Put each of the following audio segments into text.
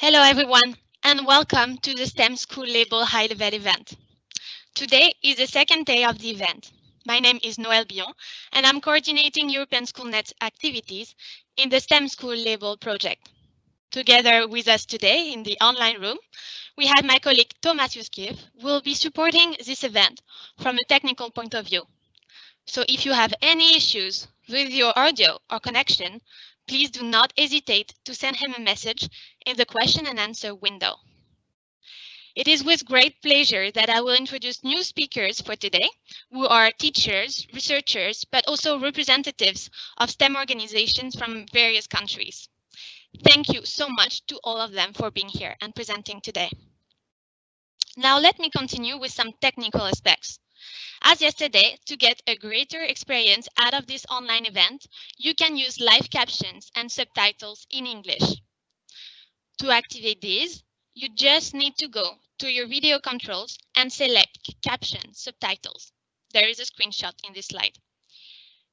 Hello everyone and welcome to the STEM School Label High Level event. Today is the second day of the event. My name is Noël Bion and I'm coordinating European SchoolNet activities in the STEM School Label project. Together with us today in the online room, we have my colleague Thomas Yuskiv, who will be supporting this event from a technical point of view. So if you have any issues with your audio or connection, please do not hesitate to send him a message in the question and answer window. It is with great pleasure that I will introduce new speakers for today, who are teachers, researchers, but also representatives of STEM organizations from various countries. Thank you so much to all of them for being here and presenting today. Now let me continue with some technical aspects. As yesterday, to get a greater experience out of this online event, you can use live captions and subtitles in English. To activate these, you just need to go to your video controls and select caption subtitles. There is a screenshot in this slide.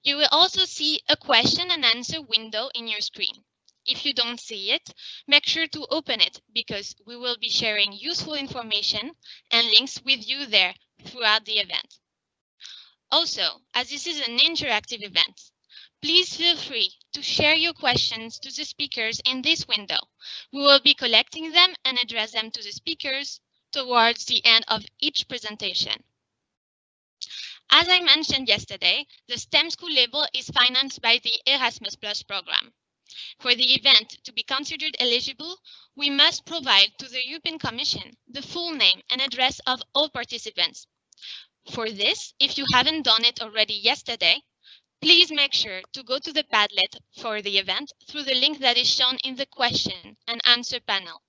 You will also see a question and answer window in your screen. If you don't see it, make sure to open it because we will be sharing useful information and links with you there throughout the event. Also, as this is an interactive event, please feel free to share your questions to the speakers in this window. We will be collecting them and address them to the speakers towards the end of each presentation. As I mentioned yesterday, the STEM School label is financed by the Erasmus Plus program. For the event to be considered eligible, we must provide to the European Commission the full name and address of all participants. For this, if you haven't done it already yesterday, please make sure to go to the Padlet for the event through the link that is shown in the question and answer panel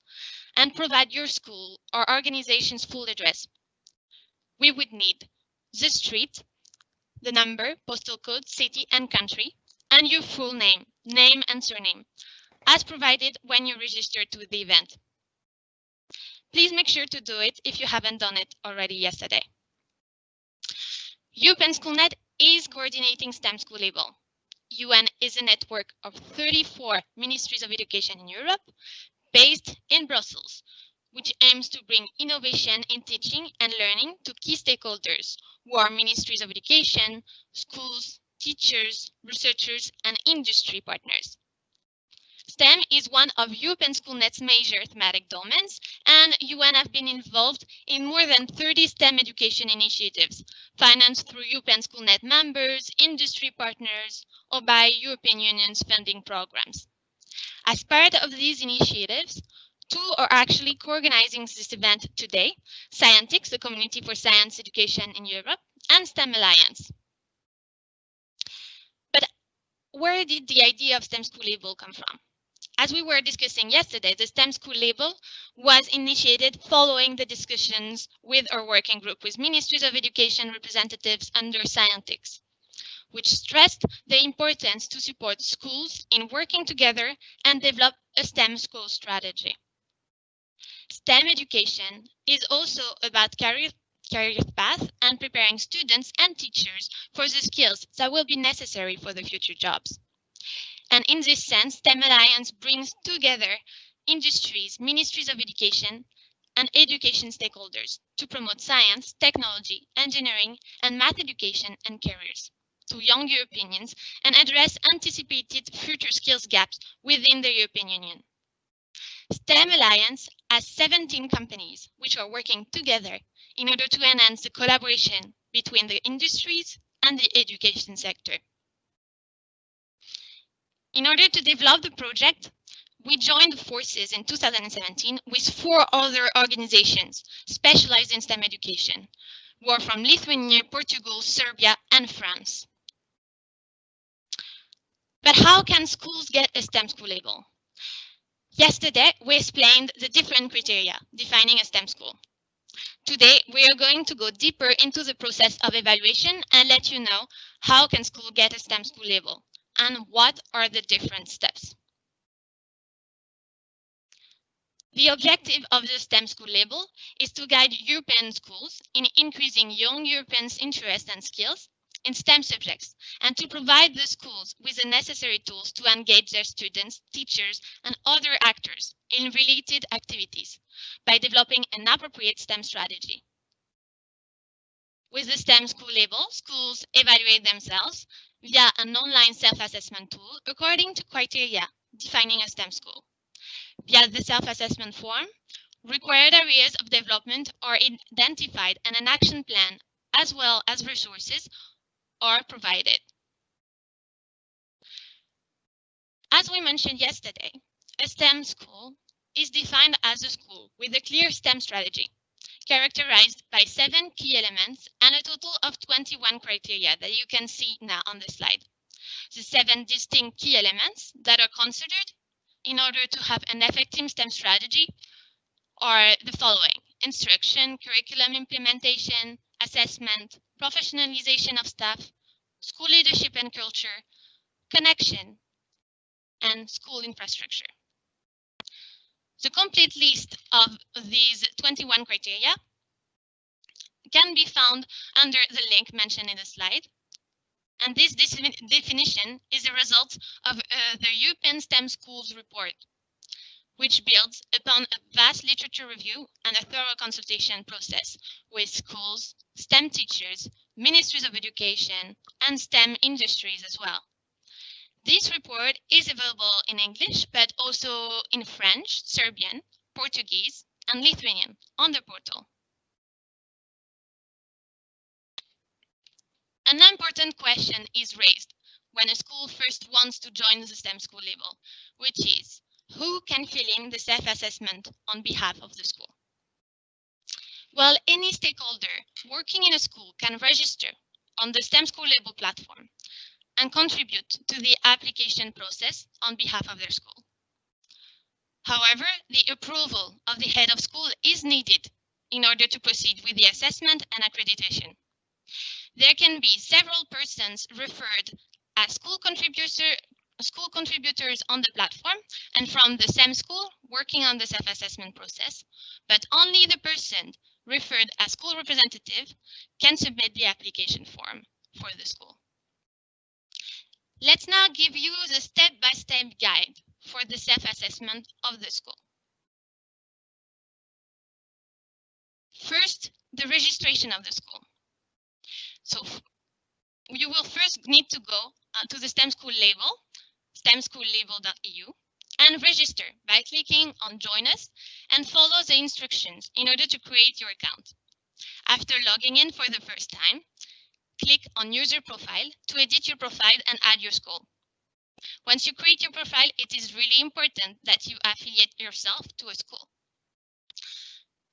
and provide your school or organization's full address. We would need the street, the number, postal code, city and country, and your full name, name and surname, as provided when you register to the event. Please make sure to do it if you haven't done it already yesterday. European SchoolNet is coordinating STEM School Label. EUN is a network of 34 ministries of education in Europe, based in Brussels, which aims to bring innovation in teaching and learning to key stakeholders, who are ministries of education, schools, teachers, researchers, and industry partners. STEM is one of European SchoolNet's major thematic domains, and EUN have been involved in more than 30 STEM education initiatives, financed through European SchoolNet members, industry partners, or by European Union's funding programs. As part of these initiatives, two are actually co-organizing this event today, Scientix, the Community for Science Education in Europe, and STEM Alliance. Where did the idea of STEM School Label come from? As we were discussing yesterday, the STEM School Label was initiated following the discussions with our working group with Ministries of Education representatives under Scientix, which stressed the importance to support schools in working together and develop a STEM school strategy. STEM education is also about career career path and preparing students and teachers for the skills that will be necessary for the future jobs. And in this sense, STEM Alliance brings together industries, ministries of education, and education stakeholders to promote science, technology, engineering, and math education and careers to young Europeans and address anticipated future skills gaps within the European Union. STEM Alliance has 17 companies which are working together in order to enhance the collaboration between the industries and the education sector. In order to develop the project, we joined forces in 2017 with four other organizations specialized in STEM education, who are from Lithuania, Portugal, Serbia, and France. But how can schools get a STEM school label? Yesterday, we explained the different criteria defining a STEM school. Today, we are going to go deeper into the process of evaluation and let you know how can school get a STEM school label and what are the different steps. The objective of the STEM school label is to guide European schools in increasing young Europeans' interest and skills in STEM subjects and to provide the schools with the necessary tools to engage their students, teachers, and other actors in related activities by developing an appropriate STEM strategy. With the STEM school label, schools evaluate themselves via an online self-assessment tool according to criteria defining a STEM school. Via the self-assessment form, required areas of development are identified and an action plan as well as resources are provided. As we mentioned yesterday, a STEM school is defined as a school with a clear STEM strategy, characterized by seven key elements and a total of 21 criteria that you can see now on the slide. The seven distinct key elements that are considered in order to have an effective STEM strategy are the following. Instruction, curriculum implementation, assessment, professionalization of staff, school leadership and culture, connection, and school infrastructure. The complete list of these 21 criteria can be found under the link mentioned in the slide. And this definition is a result of uh, the European STEM Schools report, which builds upon a vast literature review and a thorough consultation process with schools, STEM teachers, ministries of education, and STEM industries as well. This report is available in English, but also in French, Serbian, Portuguese, and Lithuanian on the portal. An important question is raised when a school first wants to join the STEM school label, which is who can fill in the self-assessment on behalf of the school? Well, any stakeholder working in a school can register on the STEM School Label platform and contribute to the application process on behalf of their school. However, the approval of the head of school is needed in order to proceed with the assessment and accreditation. There can be several persons referred as school contributor school contributors on the platform and from the same school working on the self-assessment process, but only the person referred as school representative can submit the application form for the school. Let's now give you the step-by-step -step guide for the self-assessment of the school. First, the registration of the school. So you will first need to go uh, to the STEM school label stemschoollabel.eu and register by clicking on join us and follow the instructions in order to create your account. After logging in for the first time, click on user profile to edit your profile and add your school. Once you create your profile, it is really important that you affiliate yourself to a school.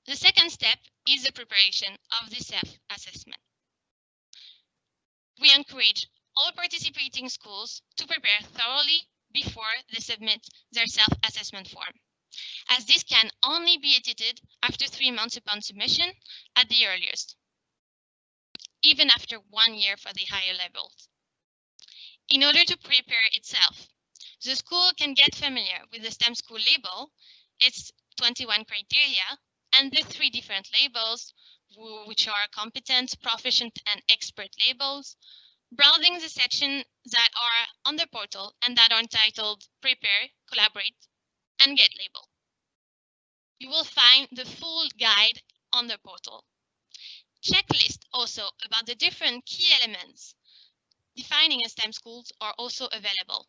The second step is the preparation of the self-assessment. We encourage all participating schools to prepare thoroughly before they submit their self-assessment form, as this can only be edited after three months upon submission at the earliest, even after one year for the higher levels. In order to prepare itself, the school can get familiar with the STEM school label, its 21 criteria, and the three different labels, which are competent, proficient, and expert labels, browsing the sections that are on the portal and that are entitled Prepare, Collaborate, and Get Label. You will find the full guide on the portal. Checklist also about the different key elements defining a STEM schools are also available.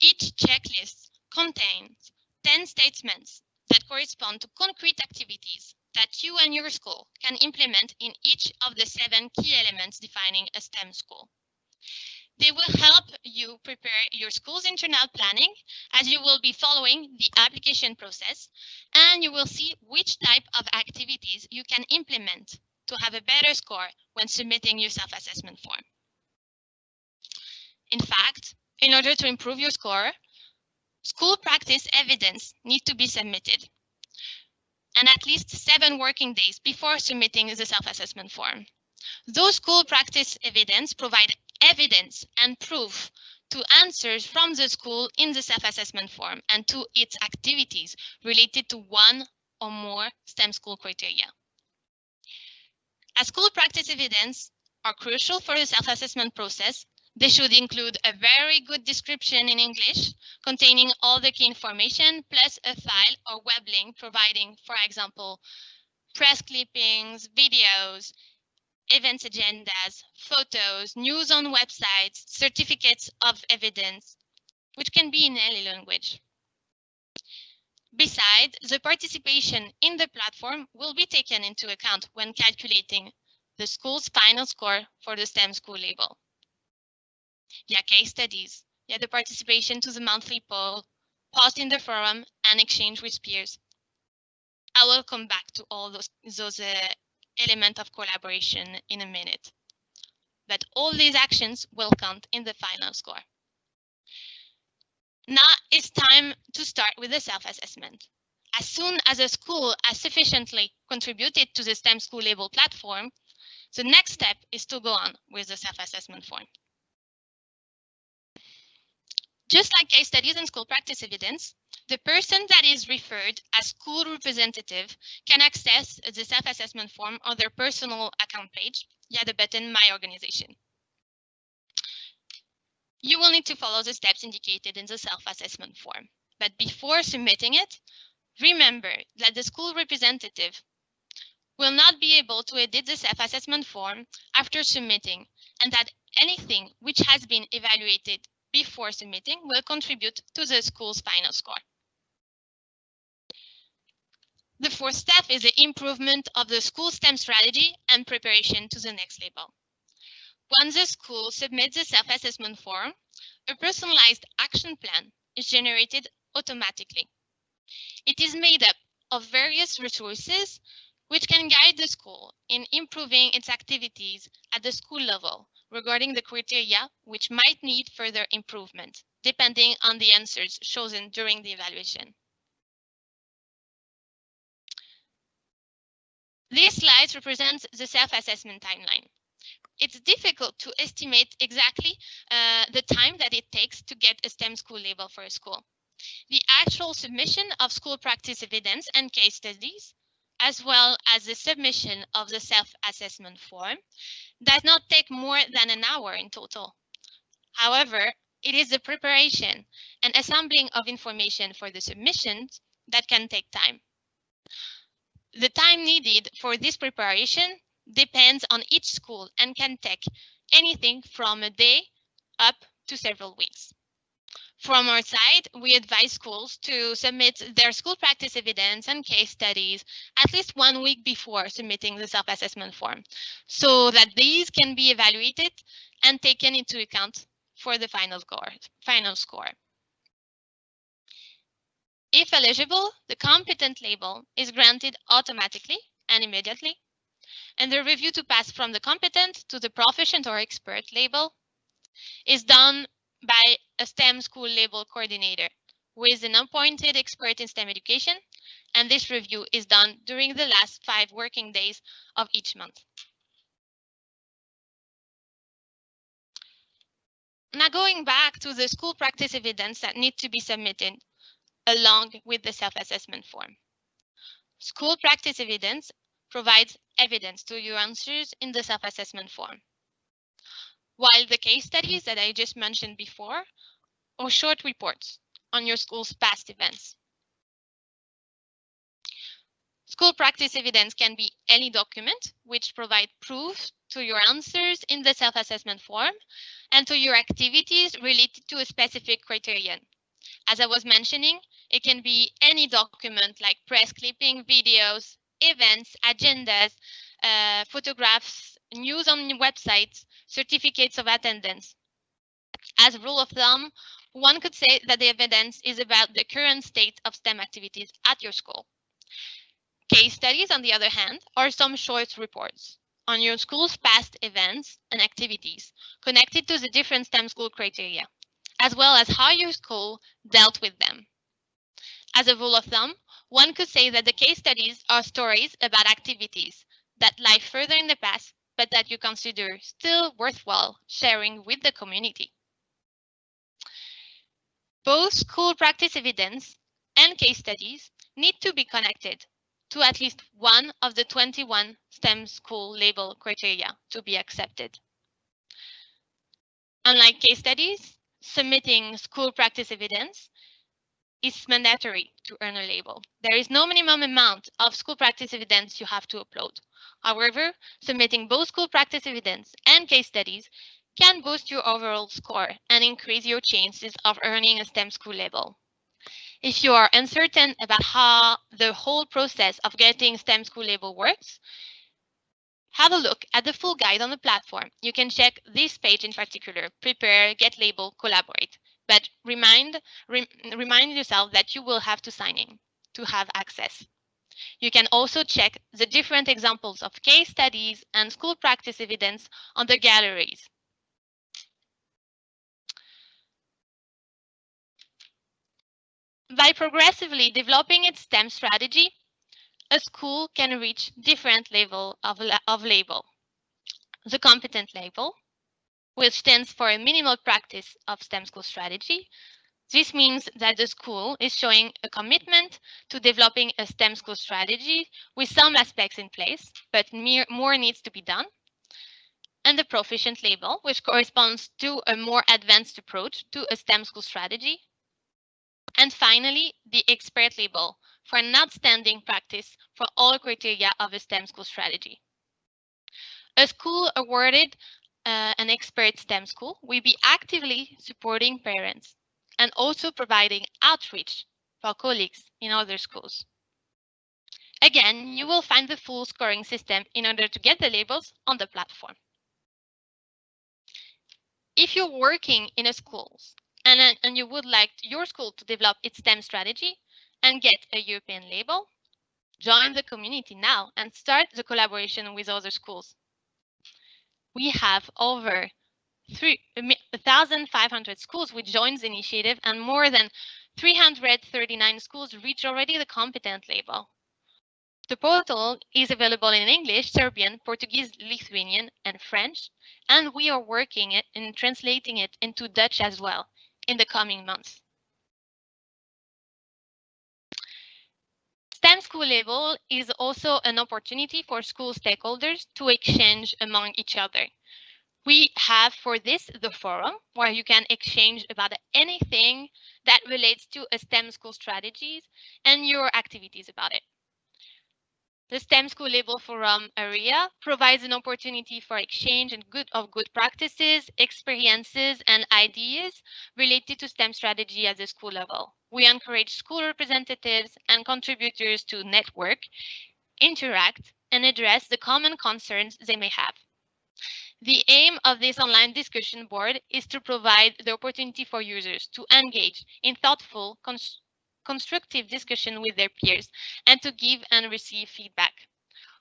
Each checklist contains 10 statements that correspond to concrete activities that you and your school can implement in each of the seven key elements defining a STEM school. They will help you prepare your school's internal planning as you will be following the application process and you will see which type of activities you can implement to have a better score when submitting your self-assessment form. In fact, in order to improve your score, school practice evidence need to be submitted and at least seven working days before submitting the self-assessment form. Those school practice evidence provide evidence and proof to answers from the school in the self-assessment form and to its activities related to one or more STEM school criteria. As school practice evidence are crucial for the self-assessment process. They should include a very good description in English containing all the key information plus a file or web link providing, for example, press clippings, videos, events agendas, photos, news on websites, certificates of evidence, which can be in any language. Besides, the participation in the platform will be taken into account when calculating the school's final score for the STEM school label. Yeah, case studies, yeah, the participation to the monthly poll, post in the forum, and exchange with peers. I will come back to all those, those uh, elements of collaboration in a minute. But all these actions will count in the final score. Now it's time to start with the self-assessment. As soon as a school has sufficiently contributed to the STEM school label platform, the next step is to go on with the self-assessment form. Just like case studies and school practice evidence, the person that is referred as school representative can access the self-assessment form on their personal account page via the button My Organization. You will need to follow the steps indicated in the self-assessment form. But before submitting it, remember that the school representative will not be able to edit the self-assessment form after submitting and that anything which has been evaluated before submitting will contribute to the school's final score. The fourth step is the improvement of the school STEM strategy and preparation to the next level. Once the school submits the self-assessment form, a personalized action plan is generated automatically. It is made up of various resources which can guide the school in improving its activities at the school level regarding the criteria which might need further improvement, depending on the answers chosen during the evaluation. These slides represent the self-assessment timeline it's difficult to estimate exactly uh, the time that it takes to get a STEM school label for a school. The actual submission of school practice evidence and case studies, as well as the submission of the self-assessment form, does not take more than an hour in total. However, it is the preparation and assembling of information for the submissions that can take time. The time needed for this preparation depends on each school and can take anything from a day up to several weeks. From our side, we advise schools to submit their school practice evidence and case studies at least one week before submitting the self-assessment form so that these can be evaluated and taken into account for the final score. Final score. If eligible, the competent label is granted automatically and immediately and the review to pass from the competent to the proficient or expert label is done by a STEM school label coordinator who is an appointed expert in STEM education, and this review is done during the last five working days of each month. Now going back to the school practice evidence that need to be submitted along with the self-assessment form. School practice evidence provides evidence to your answers in the self-assessment form. While the case studies that I just mentioned before are short reports on your school's past events. School practice evidence can be any document which provide proof to your answers in the self-assessment form and to your activities related to a specific criterion. As I was mentioning, it can be any document like press clipping, videos, events, agendas, uh, photographs, news on websites, certificates of attendance. As a rule of thumb, one could say that the evidence is about the current state of STEM activities at your school. Case studies, on the other hand, are some short reports on your school's past events and activities connected to the different STEM school criteria, as well as how your school dealt with them. As a rule of thumb, one could say that the case studies are stories about activities that lie further in the past, but that you consider still worthwhile sharing with the community. Both school practice evidence and case studies need to be connected to at least one of the 21 STEM school label criteria to be accepted. Unlike case studies, submitting school practice evidence is mandatory to earn a label. There is no minimum amount of school practice evidence you have to upload. However, submitting both school practice evidence and case studies can boost your overall score and increase your chances of earning a STEM school label. If you are uncertain about how the whole process of getting STEM school label works, have a look at the full guide on the platform. You can check this page in particular, prepare, get label, collaborate. But remind, re remind yourself that you will have to sign in to have access. You can also check the different examples of case studies and school practice evidence on the galleries. By progressively developing its STEM strategy, a school can reach different level of, of label. The competent label, which stands for a minimal practice of STEM school strategy. This means that the school is showing a commitment to developing a STEM school strategy with some aspects in place, but more needs to be done. And the proficient label, which corresponds to a more advanced approach to a STEM school strategy. And finally, the expert label for an outstanding practice for all criteria of a STEM school strategy. A school awarded uh, an expert STEM school will be actively supporting parents and also providing outreach for colleagues in other schools. Again, you will find the full scoring system in order to get the labels on the platform. If you're working in a school and, and you would like your school to develop its STEM strategy and get a European label, join the community now and start the collaboration with other schools we have over 1,500 schools which joins the initiative and more than 339 schools reach already the competent label. The portal is available in English, Serbian, Portuguese, Lithuanian, and French, and we are working in translating it into Dutch as well in the coming months. STEM School Label is also an opportunity for school stakeholders to exchange among each other. We have for this the forum where you can exchange about anything that relates to a STEM school strategies and your activities about it. The STEM School Label Forum area provides an opportunity for exchange and good of good practices, experiences, and ideas related to STEM strategy at the school level. We encourage school representatives and contributors to network, interact, and address the common concerns they may have. The aim of this online discussion board is to provide the opportunity for users to engage in thoughtful, constructive discussion with their peers and to give and receive feedback.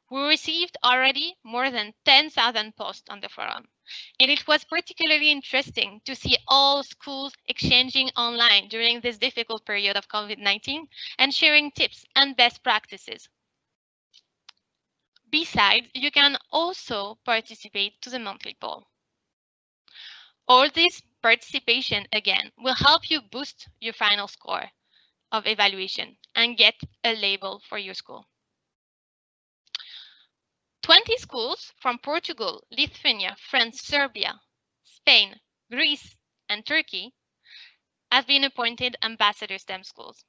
We received already more than 10,000 posts on the forum, and it was particularly interesting to see all schools exchanging online during this difficult period of COVID-19 and sharing tips and best practices. Besides, you can also participate to the monthly poll. All this participation, again, will help you boost your final score of evaluation and get a label for your school. 20 schools from Portugal, Lithuania, France, Serbia, Spain, Greece, and Turkey have been appointed ambassador STEM schools.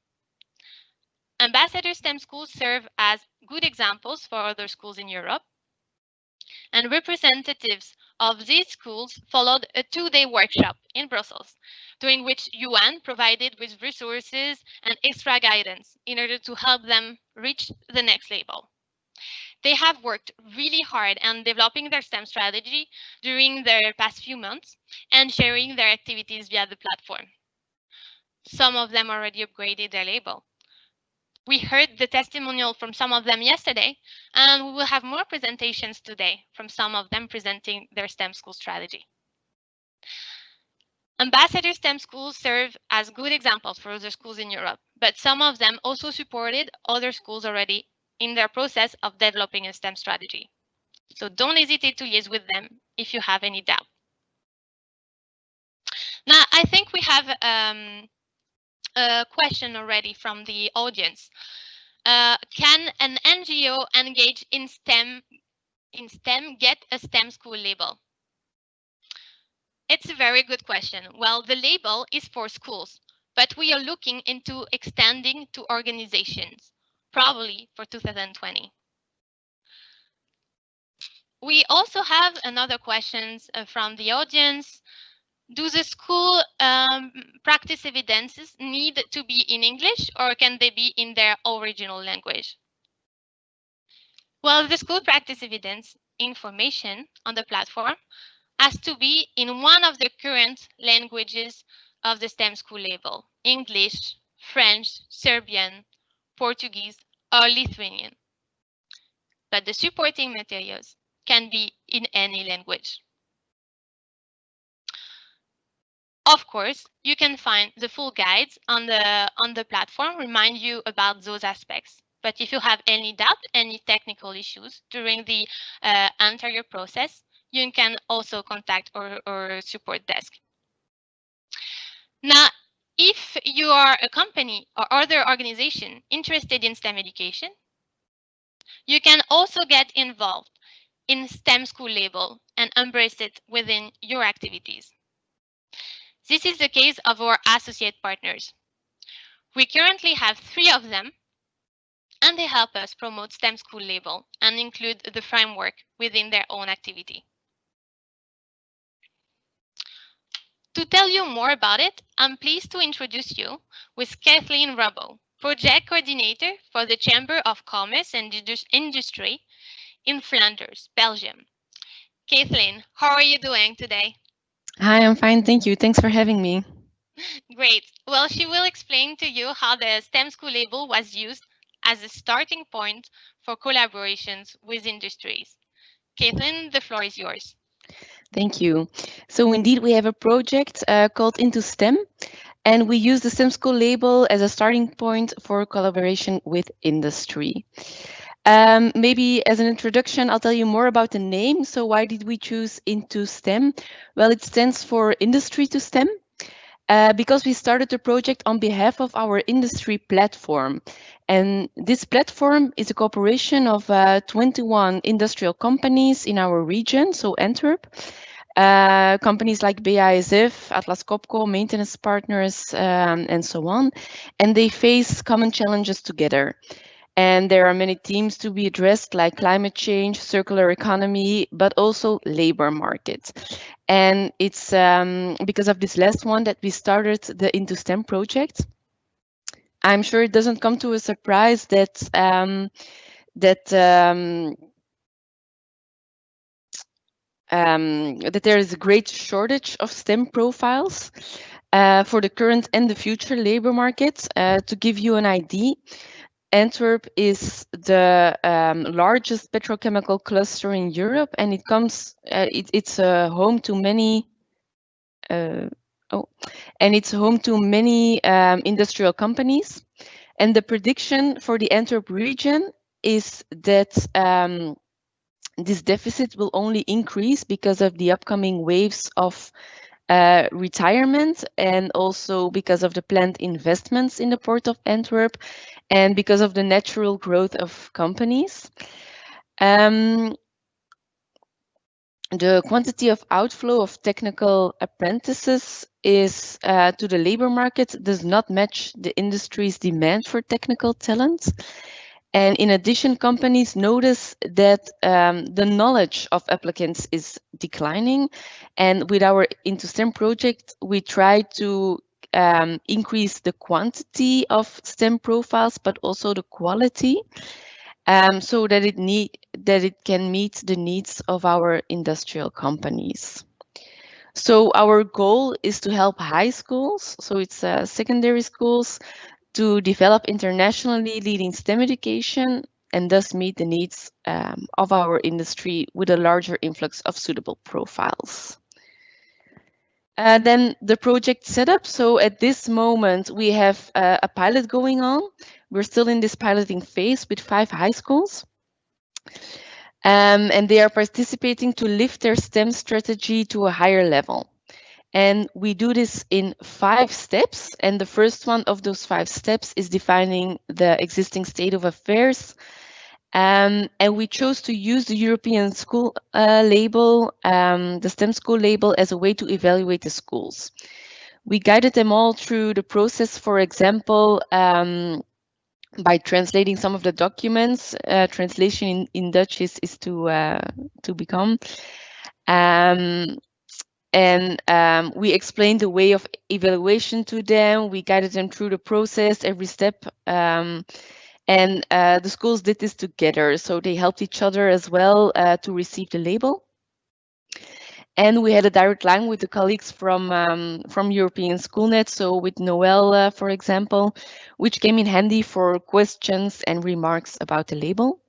Ambassador STEM schools serve as good examples for other schools in Europe and representatives of these schools followed a two-day workshop in Brussels, during which EUN provided with resources and extra guidance in order to help them reach the next label. They have worked really hard on developing their STEM strategy during their past few months and sharing their activities via the platform. Some of them already upgraded their label. We heard the testimonial from some of them yesterday, and we will have more presentations today from some of them presenting their STEM school strategy. Ambassador STEM schools serve as good examples for other schools in Europe, but some of them also supported other schools already in their process of developing a STEM strategy. So don't hesitate to liaise with them if you have any doubt. Now, I think we have um, a question already from the audience. uh, can an NGO engage in STEM in STEM get a STEM school label? It's a very good question. Well, the label is for schools, but we are looking into extending to organizations, probably for 2020. We also have another questions uh, from the audience. Do the school um, practice evidences need to be in English or can they be in their original language? Well, the school practice evidence information on the platform has to be in one of the current languages of the STEM school label, English, French, Serbian, Portuguese, or Lithuanian. But the supporting materials can be in any language. Of course, you can find the full guides on the on the platform remind you about those aspects. But if you have any doubt, any technical issues during the uh, entire process, you can also contact our, our support desk. Now, if you are a company or other organization interested in STEM education, you can also get involved in STEM school label and embrace it within your activities. This is the case of our associate partners. We currently have three of them, and they help us promote STEM school label and include the framework within their own activity. To tell you more about it, I'm pleased to introduce you with Kathleen Robbo, project coordinator for the Chamber of Commerce and Industry in Flanders, Belgium. Kathleen, how are you doing today? Hi, I'm fine, thank you. Thanks for having me. Great. Well, she will explain to you how the STEM school label was used as a starting point for collaborations with industries. Kathleen, the floor is yours. Thank you. So indeed, we have a project uh, called Into STEM, and we use the STEM School label as a starting point for collaboration with industry. Um, maybe as an introduction, I'll tell you more about the name. So why did we choose Into STEM? Well, it stands for Industry to STEM. Uh, because we started the project on behalf of our industry platform. And this platform is a cooperation of uh, 21 industrial companies in our region, so Antwerp. Uh, companies like BASF, Atlas Copco, maintenance partners, um, and so on. And they face common challenges together. And there are many themes to be addressed like climate change, circular economy, but also labor market. And it's um, because of this last one that we started the Into STEM project. I'm sure it doesn't come to a surprise that um, that um, um, that there is a great shortage of STEM profiles uh, for the current and the future labor market. Uh, to give you an idea, Antwerp is the um, largest petrochemical cluster in Europe, and it comes. Uh, it, it's a home to many. Uh, oh, and it's home to many um, industrial companies. And the prediction for the Antwerp region is that um, this deficit will only increase because of the upcoming waves of uh, retirement and also because of the planned investments in the port of Antwerp and because of the natural growth of companies. Um, the quantity of outflow of technical apprentices is uh, to the labor market does not match the industry's demand for technical talent. And in addition, companies notice that um, the knowledge of applicants is declining. And with our Into STEM project, we try to um, increase the quantity of STEM profiles, but also the quality, um, so that it need that it can meet the needs of our industrial companies. So our goal is to help high schools, so it's uh, secondary schools, to develop internationally leading STEM education and thus meet the needs um, of our industry with a larger influx of suitable profiles. Uh, then the project setup. So at this moment, we have uh, a pilot going on. We're still in this piloting phase with five high schools. Um, and they are participating to lift their STEM strategy to a higher level. And we do this in five steps. And the first one of those five steps is defining the existing state of affairs. Um, and we chose to use the European school uh, label, um, the STEM school label, as a way to evaluate the schools. We guided them all through the process, for example, um, by translating some of the documents. Uh, translation in, in Dutch is, is to, uh, to become. Um, and um, we explained the way of evaluation to them. We guided them through the process, every step. Um, and uh, the schools did this together. So they helped each other as well uh, to receive the label. And we had a direct line with the colleagues from um, from European Schoolnet, so with Noel, uh, for example, which came in handy for questions and remarks about the label.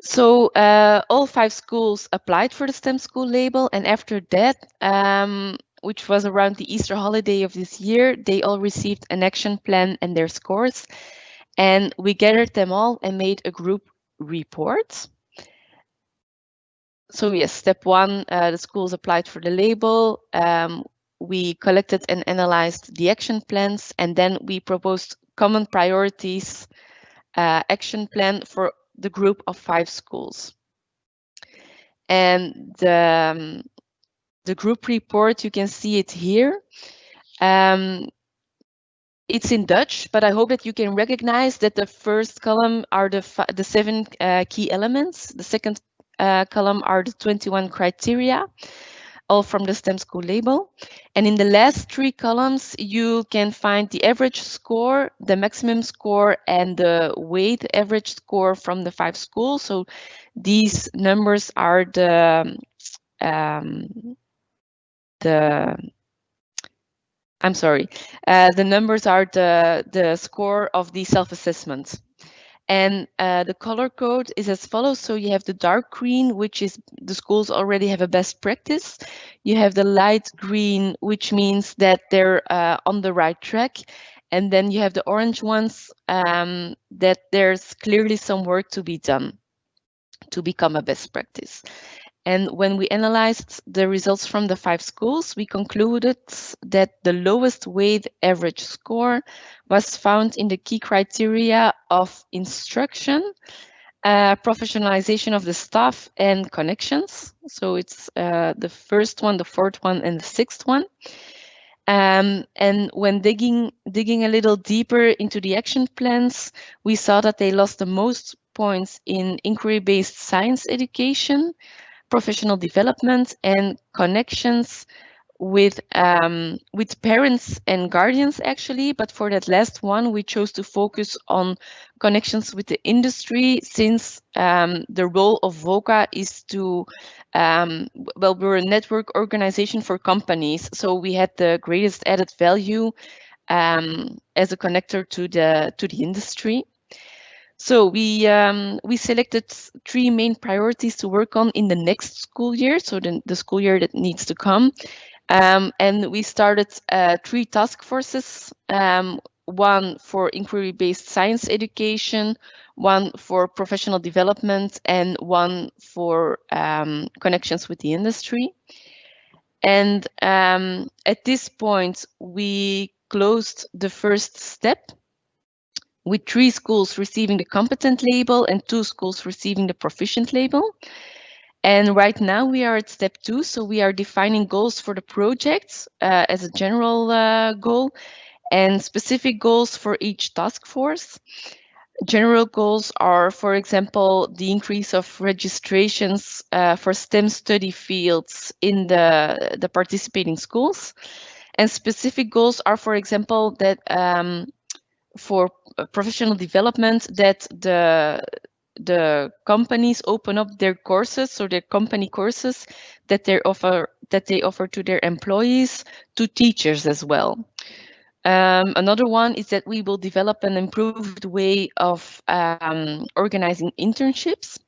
So uh, all five schools applied for the STEM school label, and after that, um, which was around the Easter holiday of this year, they all received an action plan and their scores. And we gathered them all and made a group report. So yes, step one, uh, the schools applied for the label. Um, we collected and analyzed the action plans, and then we proposed common priorities uh, action plan for the group of five schools. And the, um, the group report, you can see it here. Um, it's in Dutch, but I hope that you can recognize that the first column are the, the seven uh, key elements. The second uh, column are the 21 criteria, all from the STEM school label. And in the last three columns, you can find the average score, the maximum score, and the weight average score from the five schools. So these numbers are the um, the I'm sorry, uh, the numbers are the, the score of the self-assessment. And uh, the color code is as follows. So you have the dark green, which is the schools already have a best practice. You have the light green, which means that they're uh, on the right track. And then you have the orange ones um, that there's clearly some work to be done to become a best practice. And when we analyzed the results from the five schools, we concluded that the lowest weight average score was found in the key criteria of instruction, uh, professionalization of the staff, and connections. So it's uh, the first one, the fourth one, and the sixth one. Um, and when digging digging a little deeper into the action plans, we saw that they lost the most points in inquiry-based science education, professional development and connections with um, with parents and guardians actually. But for that last one we chose to focus on connections with the industry since um, the role of Voka is to um, well we're a network organization for companies. So we had the greatest added value um, as a connector to the to the industry so we um, we selected three main priorities to work on in the next school year, so the, the school year that needs to come. Um, and we started uh, three task forces, um, one for inquiry-based science education, one for professional development, and one for um, connections with the industry. And um, at this point, we closed the first step with three schools receiving the competent label and two schools receiving the proficient label. And right now we are at step two, so we are defining goals for the projects uh, as a general uh, goal and specific goals for each task force. General goals are, for example, the increase of registrations uh, for STEM study fields in the, the participating schools. And specific goals are, for example, that um, for professional development that the the companies open up their courses or their company courses that they offer that they offer to their employees to teachers as well. Um, another one is that we will develop an improved way of um, organizing internships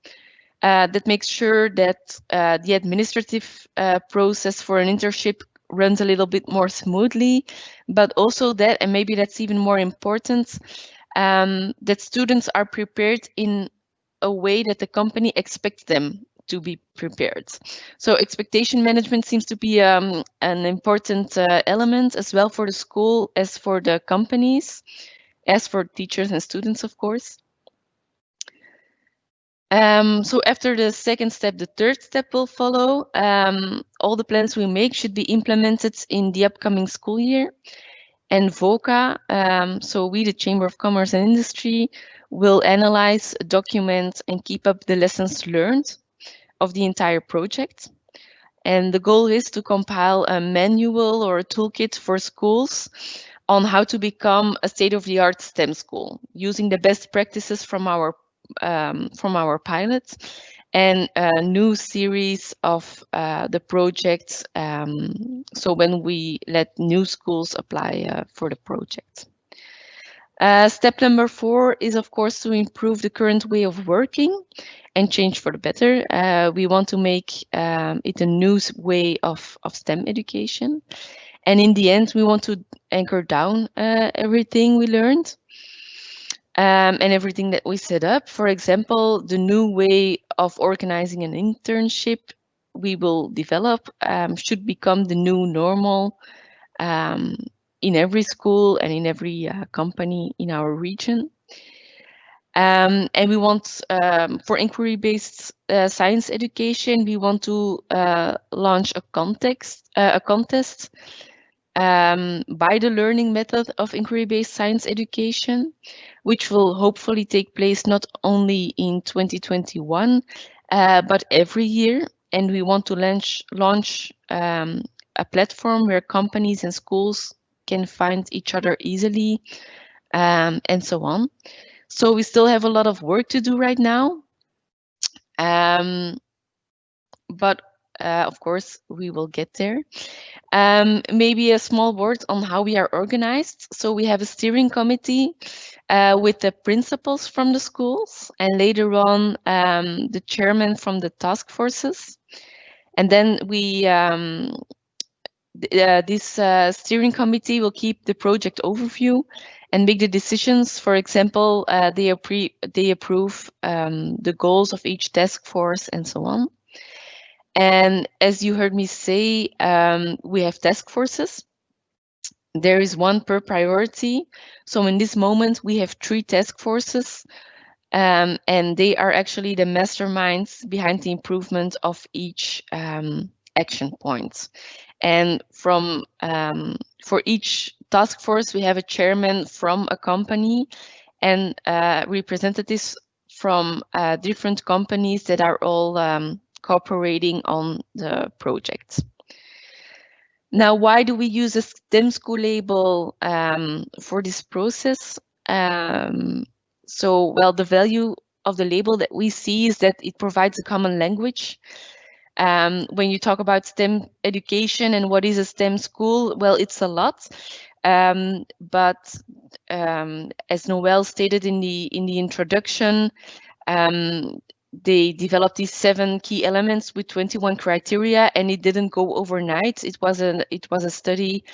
uh, that makes sure that uh, the administrative uh, process for an internship runs a little bit more smoothly, but also that, and maybe that's even more important, um, that students are prepared in a way that the company expects them to be prepared. So expectation management seems to be um, an important uh, element as well for the school as for the companies, as for teachers and students, of course. Um, so after the second step, the third step will follow. Um, all the plans we make should be implemented in the upcoming school year. And Voka, um, so we, the Chamber of Commerce and Industry, will analyze, document, and keep up the lessons learned of the entire project. And the goal is to compile a manual or a toolkit for schools on how to become a state-of-the-art STEM school, using the best practices from our um, from our pilots and a new series of uh, the projects. Um, so when we let new schools apply uh, for the project. Uh, step number four is, of course, to improve the current way of working and change for the better. Uh, we want to make um, it a new way of, of STEM education. And in the end, we want to anchor down uh, everything we learned um, and everything that we set up. For example, the new way of organizing an internship we will develop um, should become the new normal um, in every school and in every uh, company in our region. Um, and we want, um, for inquiry-based uh, science education, we want to uh, launch a context, uh, a contest um, by the learning method of inquiry-based science education, which will hopefully take place not only in 2021, uh, but every year. And we want to launch, launch um, a platform where companies and schools can find each other easily um, and so on. So we still have a lot of work to do right now. Um, but uh, of course, we will get there. Um, maybe a small word on how we are organized. So we have a steering committee uh, with the principals from the schools and later on um, the chairman from the task forces. And then we, um, uh, this uh, steering committee will keep the project overview and make the decisions. For example, uh, they, they approve um, the goals of each task force and so on. And as you heard me say, um, we have task forces. There is one per priority. So in this moment, we have three task forces, um, and they are actually the masterminds behind the improvement of each um, action point. And from um, for each task force, we have a chairman from a company and uh, representatives from uh, different companies that are all um, cooperating on the project. Now, why do we use a STEM school label um, for this process? Um, so, well, the value of the label that we see is that it provides a common language. Um, when you talk about STEM education and what is a STEM school, well, it's a lot. Um, but um, as Noel stated in the in the introduction, um, they developed these seven key elements with 21 criteria and it didn't go overnight. It was a it was a study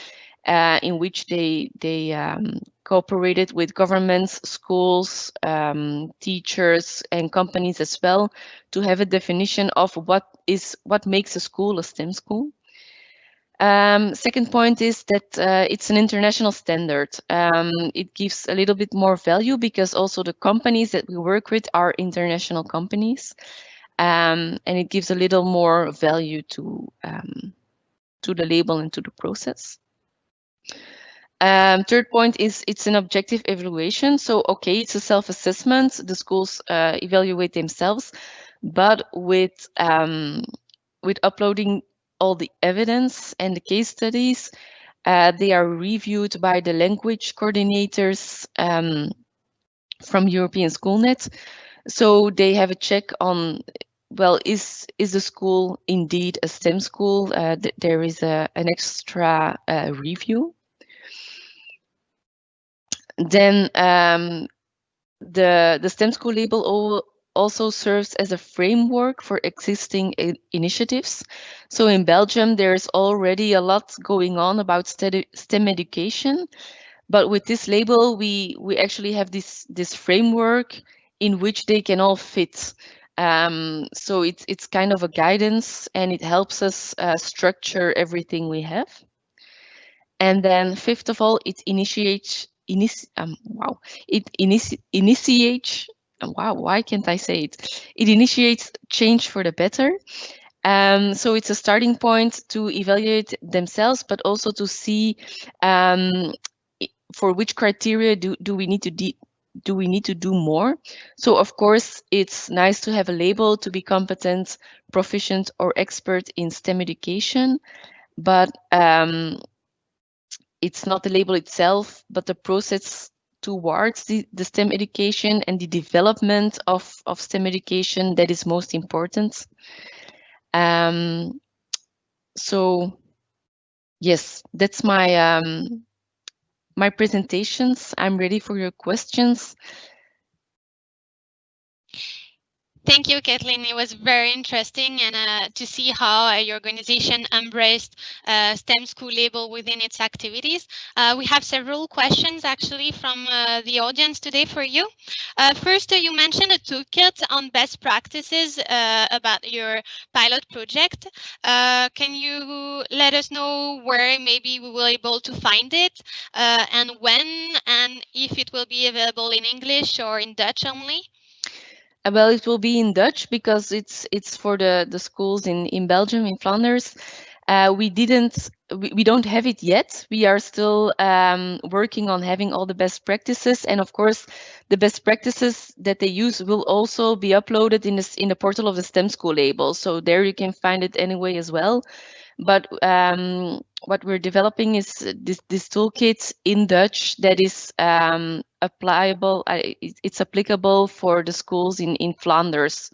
uh, in which they they um, cooperated with governments schools um, teachers and companies as well to have a definition of what is what makes a school a stem school um, second point is that uh, it's an international standard. Um, it gives a little bit more value because also the companies that we work with are international companies. Um, and it gives a little more value to, um, to the label and to the process. Um, third point is it's an objective evaluation. So, okay, it's a self-assessment. The schools uh, evaluate themselves, but with um, with uploading all the evidence and the case studies. Uh, they are reviewed by the language coordinators um, from European Schoolnet. So they have a check on, well, is is the school indeed a STEM school? Uh, th there is a, an extra uh, review. Then um, the the STEM school label also serves as a framework for existing initiatives. So in Belgium, there's already a lot going on about STEM education. But with this label, we, we actually have this, this framework in which they can all fit. Um, so it's it's kind of a guidance and it helps us uh, structure everything we have. And then fifth of all, it initiates initi um, wow it initi initiates wow why can't I say it? It initiates change for the better. Um, so it's a starting point to evaluate themselves, but also to see um, for which criteria do, do we need to do we need to do more? So of course, it's nice to have a label to be competent, proficient, or expert in STEM education, but um, it's not the label itself, but the process towards the, the STEM education and the development of, of STEM education that is most important. Um, so yes, that's my um, my presentations. I'm ready for your questions. Thank you, Kathleen. It was very interesting and uh, to see how uh, your organization embraced uh, STEM school label within its activities. Uh, we have several questions actually from uh, the audience today for you. Uh, first, you mentioned a toolkit on best practices about your pilot project. can you let us know where maybe we will be able to find it and when and if it will be available in English or in Dutch only? Well, it will be in Dutch because it's it's for the the schools in in Belgium in Flanders. Uh, we didn't we, we don't have it yet. We are still um, working on having all the best practices, and of course, the best practices that they use will also be uploaded in this in the portal of the STEM school label. So there you can find it anyway as well. But um, what we're developing is this, this toolkit in Dutch that is um, applicable. Uh, it's applicable for the schools in in Flanders.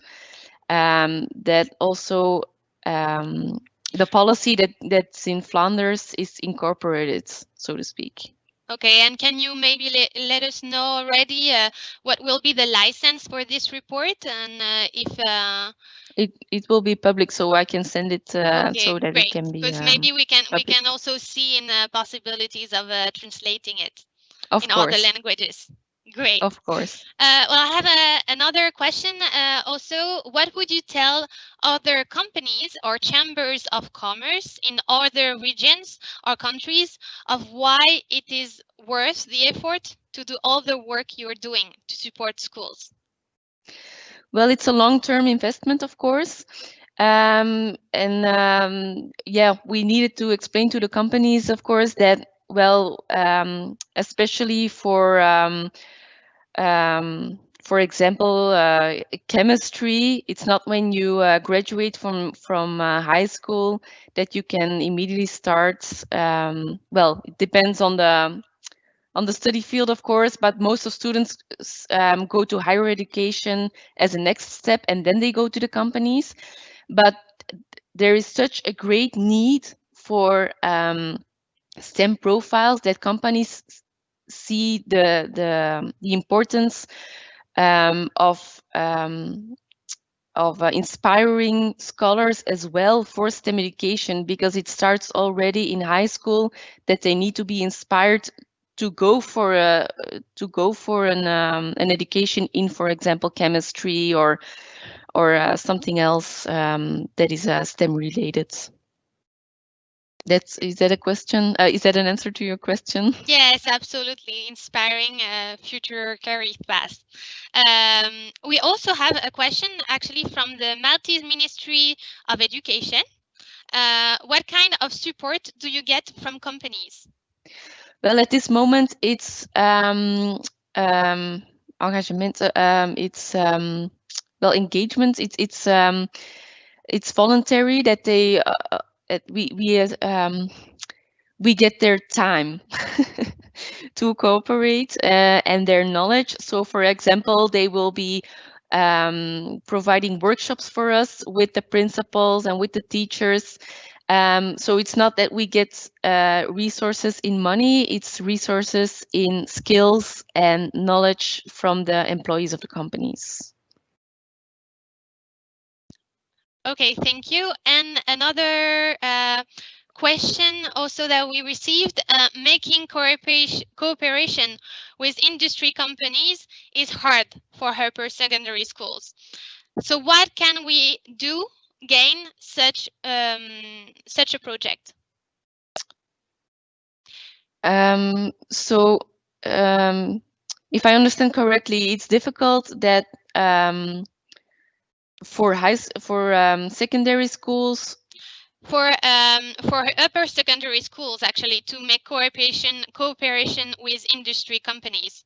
Um, that also um, the policy that that's in Flanders is incorporated, so to speak. Okay, and can you maybe let, let us know already uh, what will be the license for this report and uh, if uh, it it will be public, so I can send it uh, okay, so that great. it can be. Because maybe we can public. we can also see in the possibilities of uh, translating it of in course. all the languages. Great. Of course. Uh, well, I have a, another question. Uh, also, what would you tell other companies or chambers of commerce in other regions or countries of why it is worth the effort to do all the work you're doing to support schools? Well, it's a long-term investment, of course. Um, and um, yeah, we needed to explain to the companies, of course, that, well, um, especially for um, um, for example, uh, chemistry, it's not when you uh, graduate from, from uh, high school that you can immediately start. Um, well, it depends on the on the study field, of course, but most of students um, go to higher education as a next step and then they go to the companies. But there is such a great need for um, STEM profiles that companies see the the, the importance um, of um, of uh, inspiring scholars as well for STEM education because it starts already in high school that they need to be inspired to go for a to go for an um, an education in, for example, chemistry or or uh, something else um, that is uh, STEM related. That's is that a question? Uh, is that an answer to your question? Yes, absolutely. Inspiring uh, future career paths. Um, we also have a question actually from the Maltese Ministry of Education. Uh, what kind of support do you get from companies? Well, at this moment, it's um, um, engagement. Um, it's um, well engagement. It's it's um, it's voluntary that they uh, we we um, we get their time to cooperate uh, and their knowledge. So, for example, they will be um, providing workshops for us with the principals and with the teachers. Um, so it's not that we get uh, resources in money, it's resources in skills and knowledge from the employees of the companies. Okay, thank you. And another uh, question also that we received, uh, making cooperation, with industry companies is hard for Harper secondary schools. So what can we do gain such um, such a project? Um, so um, if I understand correctly, it's difficult that um, for high for um, secondary schools? For um, for upper secondary schools actually to make cooperation cooperation with industry companies.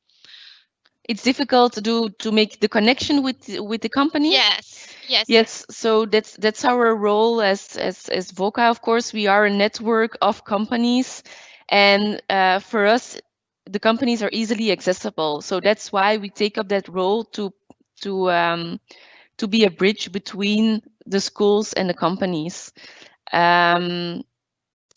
It's difficult to do to make the connection with with the company? Yes yes. Yes so that's that's our role as as as Voka of course. We are a network of companies and uh, for us the companies are easily accessible. So that's why we take up that role to to um, to be a bridge between the schools and the companies um,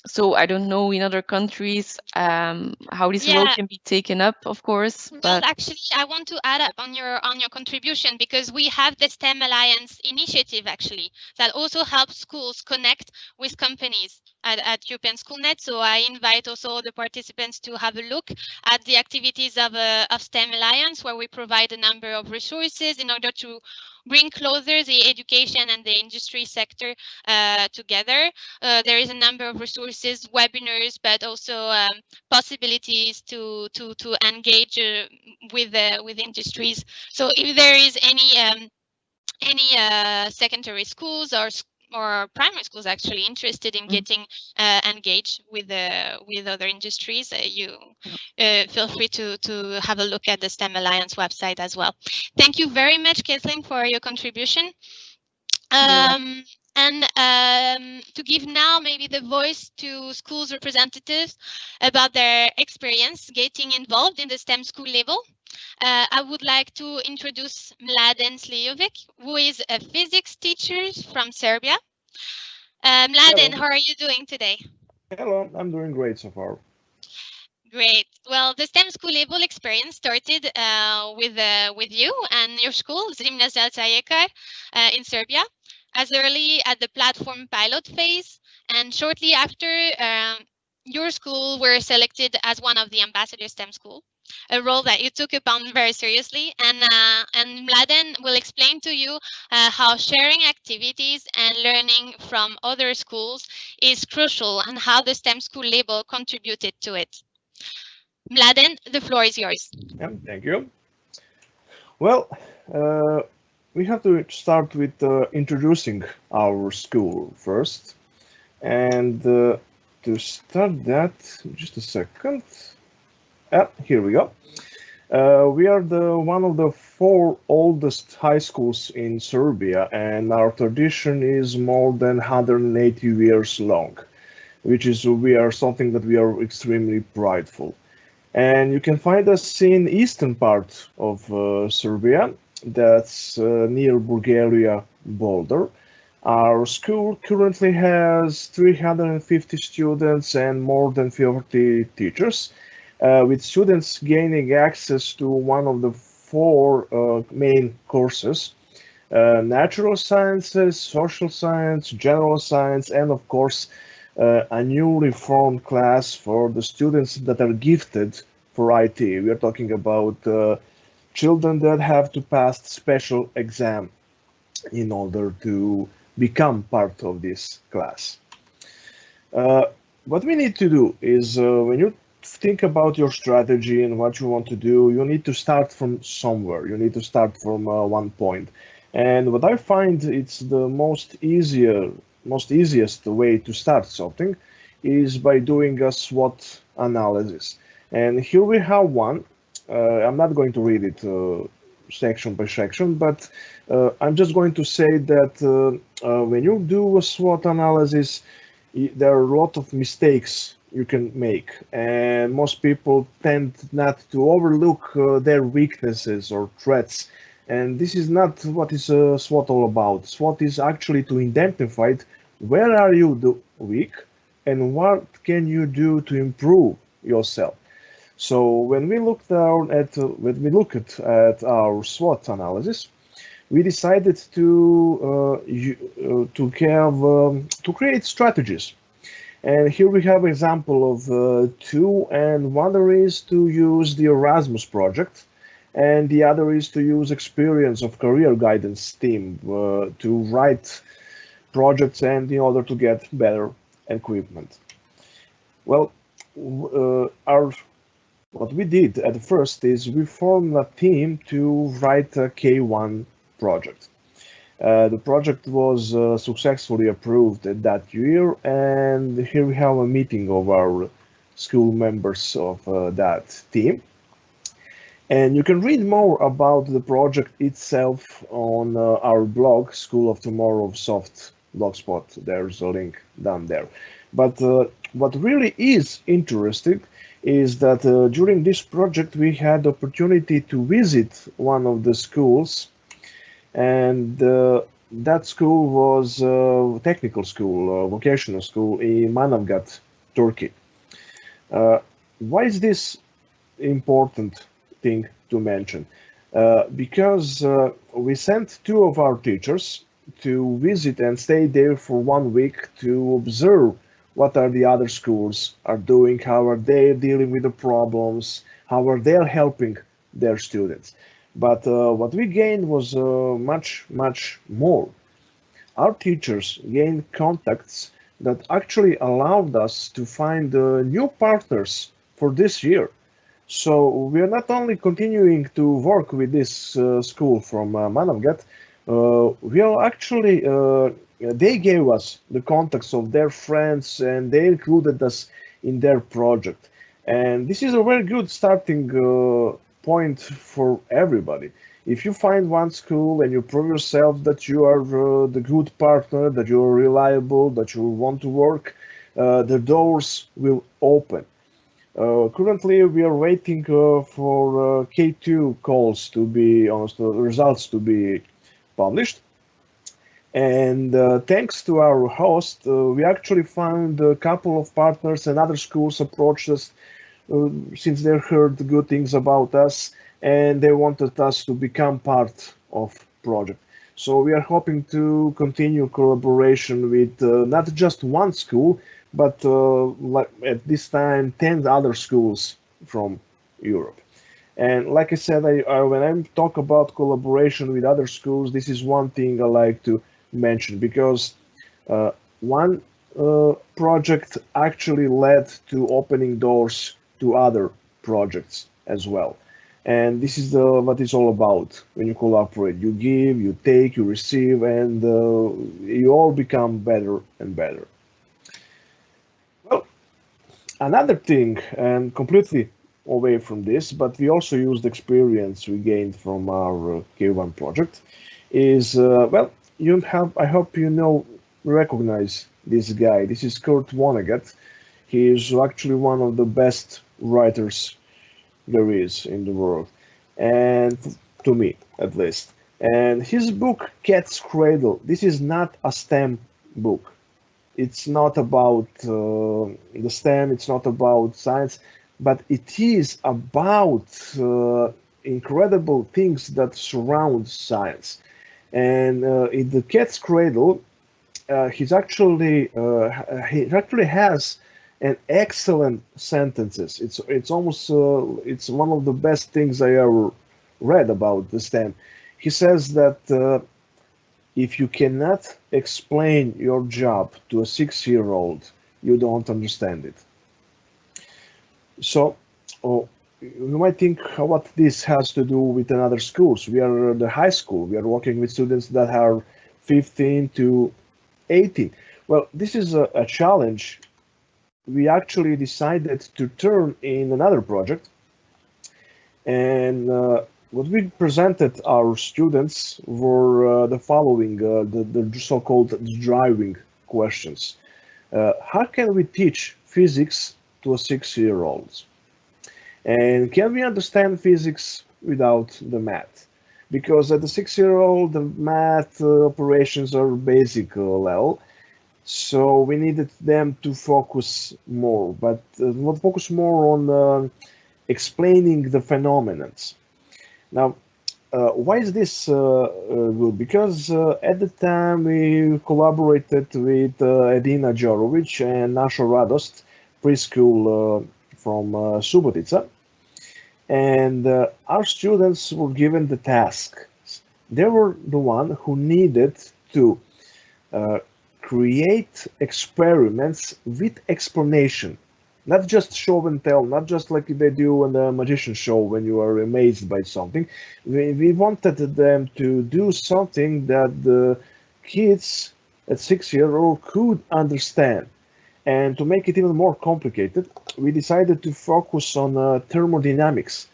so I don't know in other countries um, how this yeah. role can be taken up, of course. But well, actually, I want to add up on your on your contribution because we have the STEM Alliance initiative actually that also helps schools connect with companies at, at European Schoolnet. So I invite also the participants to have a look at the activities of a of STEM Alliance, where we provide a number of resources in order to bring closer the education and the industry sector uh, together. Uh, there is a number of resources, webinars, but also um, possibilities to to to engage uh, with with industries. So if there is any um, any uh, secondary schools or or primary schools actually interested in mm. getting uh, engaged with uh, with other industries, uh, you uh, feel free to to have a look at the STEM Alliance website as well. Thank you very much, Kathleen, for your contribution. Um, and um, to give now maybe the voice to schools representatives about their experience getting involved in the STEM school label. Uh, I would like to introduce Mladen Slijovic, who is a physics teacher from Serbia. Uh, Mladen, how are you doing today? Hello, I'm doing great so far. Great. Well, the STEM school label experience started uh, with uh, with you and your school, Zimna Zelca uh, in Serbia, as early at the platform pilot phase, and shortly after, um, your school were selected as one of the ambassador STEM school a role that you took upon very seriously. And, uh, and Mladen will explain to you uh, how sharing activities and learning from other schools is crucial and how the STEM school label contributed to it. Mladen, the floor is yours. Yeah, thank you. Well, uh, we have to start with uh, introducing our school first. And uh, to start that, just a second. Yeah, here we go. Uh, we are the one of the four oldest high schools in Serbia, and our tradition is more than 180 years long, which is we are something that we are extremely prideful. And you can find us in eastern part of uh, Serbia, that's uh, near Bulgaria border. Our school currently has 350 students and more than 50 teachers uh, with students gaining access to one of the four uh, main courses, uh, natural sciences, social science, general science, and of course, uh, a newly formed class for the students that are gifted for IT. We are talking about uh, children that have to pass special exam in order to become part of this class. Uh, what we need to do is when you think about your strategy and what you want to do, you need to start from somewhere. You need to start from uh, one point. And what I find it's the most easier, most easiest way to start something is by doing a SWOT analysis. And here we have one. Uh, I'm not going to read it uh, section by section, but uh, I'm just going to say that when you do a SWOT analysis, there are a lot of mistakes you can make and most people tend not to overlook uh, their weaknesses or threats and this is not what is uh, SWOT all about. SWOT is actually to identify where are you weak and what can you do to improve yourself. So when we look down at when we look at, at our SWOT analysis, we decided to uh, uh, to have um, to create strategies and here we have an example of uh, two, and one is to use the Erasmus project. and the other is to use experience of career guidance team uh, to write projects and in order to get better equipment. Well, uh, our what we did at first is we formed a team to write a K1 project. Uh, the project was uh, successfully approved that year, and here we have a meeting of our school members of uh, that team. And you can read more about the project itself on uh, our blog, School of Tomorrow of Soft Blogspot. There's a link down there. But uh, what really is interesting is that uh, during this project we had opportunity to visit one of the schools and uh, that school was a technical school, a vocational school in Manavgat, Turkey. Uh, why is this important thing to mention? Uh, because uh, we sent two of our teachers to visit and stay there for one week to observe what are the other schools are doing, how are they dealing with the problems, how are they helping their students. But uh, what we gained was uh, much, much more. Our teachers gained contacts that actually allowed us to find uh, new partners for this year. So we are not only continuing to work with this uh, school from uh, Manavgat, uh, we are actually they gave us the contacts of their friends and they included us in their project. And this is a very good starting uh, point for everybody. If you find one school and you prove yourself that you are uh, the good partner, that you are reliable, that you want to work, uh, the doors will open. Uh, currently, we are waiting uh, for uh, K2 calls to be, honest, results to be published and uh, thanks to our host, uh, we actually found a couple of partners and other schools approached us uh, since they heard good things about us and they wanted us to become part of project. So we are hoping to continue collaboration with uh, not just one school, but uh, like at this time, 10 other schools from Europe. And like I said, I, I, when I talk about collaboration with other schools, this is one thing I like to mentioned because uh, one uh, project actually led to opening doors to other projects as well. And this is the, what it's all about when you collaborate. You give, you take, you receive, and uh, you all become better and better. Well, another thing, and completely away from this, but we also used experience we gained from our uh, K1 project, is, uh, well, you have, I hope you know, recognize this guy. This is Kurt Vonnegut. He is actually one of the best writers there is in the world, and to me at least. And his book, Cat's Cradle, this is not a STEM book. It's not about uh, the STEM, it's not about science, but it is about uh, incredible things that surround science. And uh, in the cat's cradle, uh, he's actually uh, he actually has an excellent sentences. It's it's almost it's one of the best things I ever read about this STEM. He says that if you cannot explain your job to a six-year-old, you don't understand it. So, oh, you might think what this has to do with another schools. We are the high school. We are working with students that are 15 to 18. Well, this is a, a challenge. We actually decided to turn in another project. And uh, what we presented our students were uh, the following, uh, the, the so-called driving questions. Uh, how can we teach physics to a six-year-old? And can we understand physics without the math? Because at the six-year-old, the math uh, operations are basic uh, level. So we needed them to focus more, but uh, focus more on uh, explaining the phenomena. Now, uh, why is this uh, uh, good? Because uh, at the time we collaborated with Edina Jorovic and Nasha Radost, preschool from uh, Subotica. and uh, our students were given the task. They were the one who needed to uh, create experiments with explanation, not just show and tell, not just like they do in the magician show when you are amazed by something. We, we wanted them to do something that the kids at six year old could understand. And to make it even more complicated, we decided to focus on uh, thermodynamics.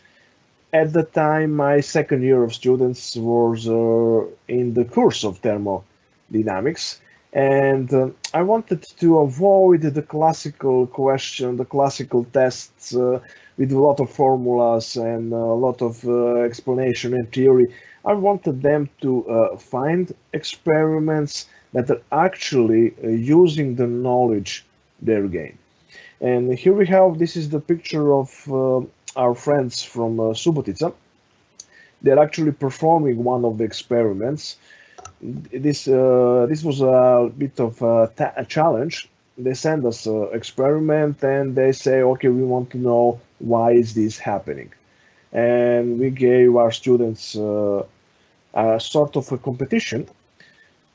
At the time, my second year of students was uh, in the course of thermodynamics, and uh, I wanted to avoid the classical question, the classical tests uh, with a lot of formulas and a lot of uh, explanation and theory. I wanted them to uh, find experiments that are actually using the knowledge their game. And here we have, this is the picture of uh, our friends from uh, Subotica. They're actually performing one of the experiments. This uh, this was a bit of a, a challenge. They send us an experiment and they say, okay, we want to know why is this happening. And we gave our students uh, a sort of a competition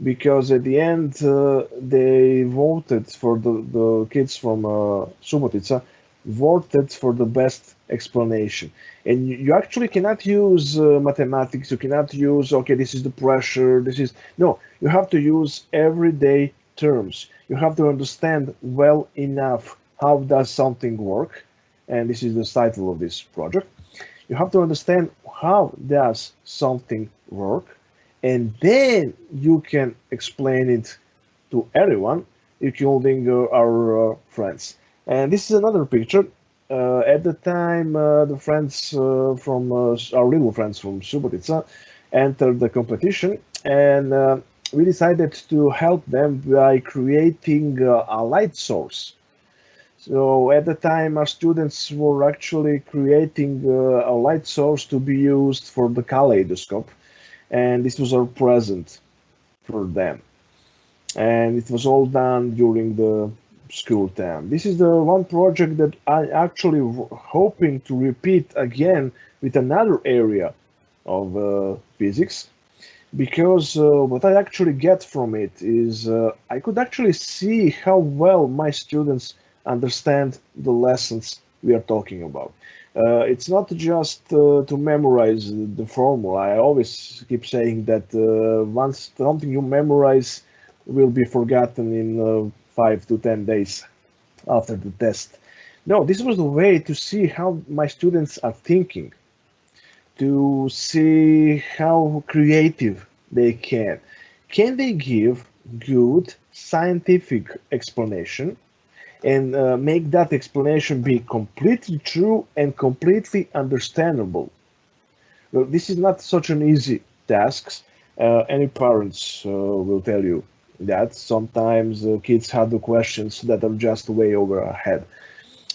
because at the end uh, they voted for the, the kids from uh, Subotica voted for the best explanation. And you, actually cannot use uh, mathematics you cannot use okay this is the pressure this is no you have to use everyday terms. You have to understand well enough how does something work and this is the title of this project. You have to understand how does something work and then you can explain it to everyone, including uh, our uh, friends. And this is another picture. Uh, at the time, uh, the friends uh, from uh, our little friends from Subotica entered the competition, and we decided to help them by creating a light source. So at the time, our students were actually creating a light source to be used for the kaleidoscope and this was our present for them. And it was all done during the school time. This is the one project that I actually hoping to repeat again with another area of uh, physics because uh, what I actually get from it is uh, I could actually see how well my students understand the lessons we are talking about. Uh, it's not just uh, to memorize the formula. I always keep saying that uh, once something you memorize will be forgotten in uh, five to 10 days after the test. No, this was the way to see how my students are thinking, to see how creative they can. Can they give good scientific explanation and uh, make that explanation be completely true and completely understandable. Well, this is not such an easy task. Uh, any parents uh, will tell you that sometimes uh, kids have the questions that are just way over our head.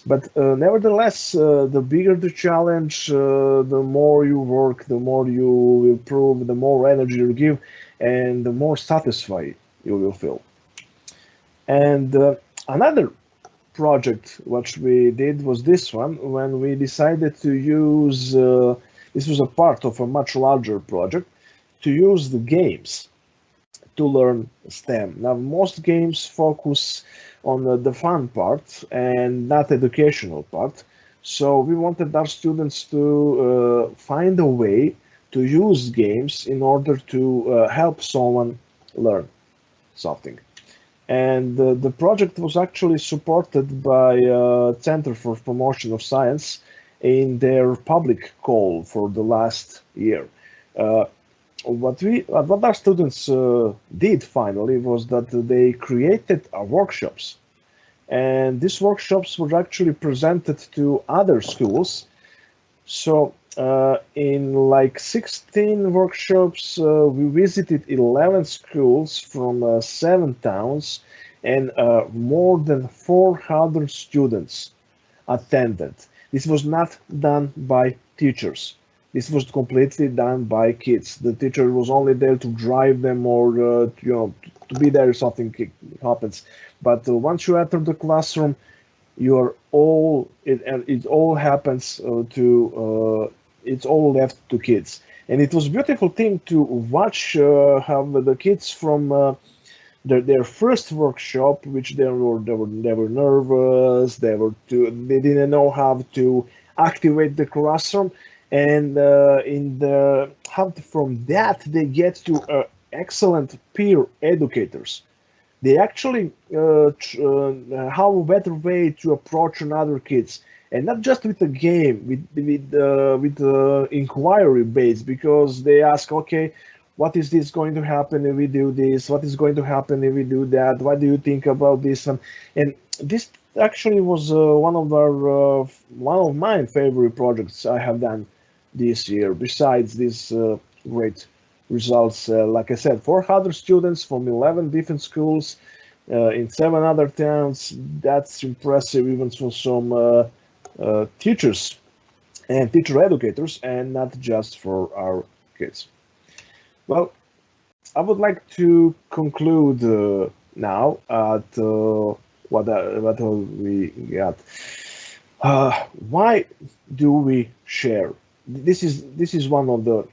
But uh, nevertheless, uh, the bigger the challenge, the more you work, the more you improve, the more energy you give, and the more satisfied you will feel. And another project which we did was this one when we decided to use uh, this was a part of a much larger project to use the games to learn STEM. Now most games focus on the, fun part and not educational part. So we wanted our students to uh, find a way to use games in order to uh, help someone learn something and uh, the project was actually supported by uh, Center for Promotion of Science in their public call for the last year. Uh, what we, what our students uh, did finally was that they created workshops, and these workshops were actually presented to other schools. So uh, in like 16 workshops, uh, we visited 11 schools from uh, seven towns and uh, more than 400 students attended. This was not done by teachers. This was completely done by kids. The teacher was only there to drive them or, uh, you know, to be there if something happens. But uh, once you enter the classroom, you are all it it all happens to it's all left to kids. And it was a beautiful thing to watch uh, how the kids from uh, their, their first workshop which they were they were they were nervous they were too, they didn't know how to activate the classroom. And uh, in the how from that they get to uh, excellent peer educators. They actually uh, uh, have a better way to approach another kids and not just with the game with with uh, with uh, inquiry based because they ask okay what is this going to happen if we do this? What is going to happen if we do that? What do you think about this? And, and this actually was uh, one of our uh, one of my favorite projects i have done this year besides these uh, great results uh, like i said 400 students from 11 different schools uh, in seven other towns. That's impressive even for some uh, teachers and teacher educators and not just for our kids. Well, I would like to conclude uh, now at uh, what, uh, what we got. Uh, why do we share? This is this is one of the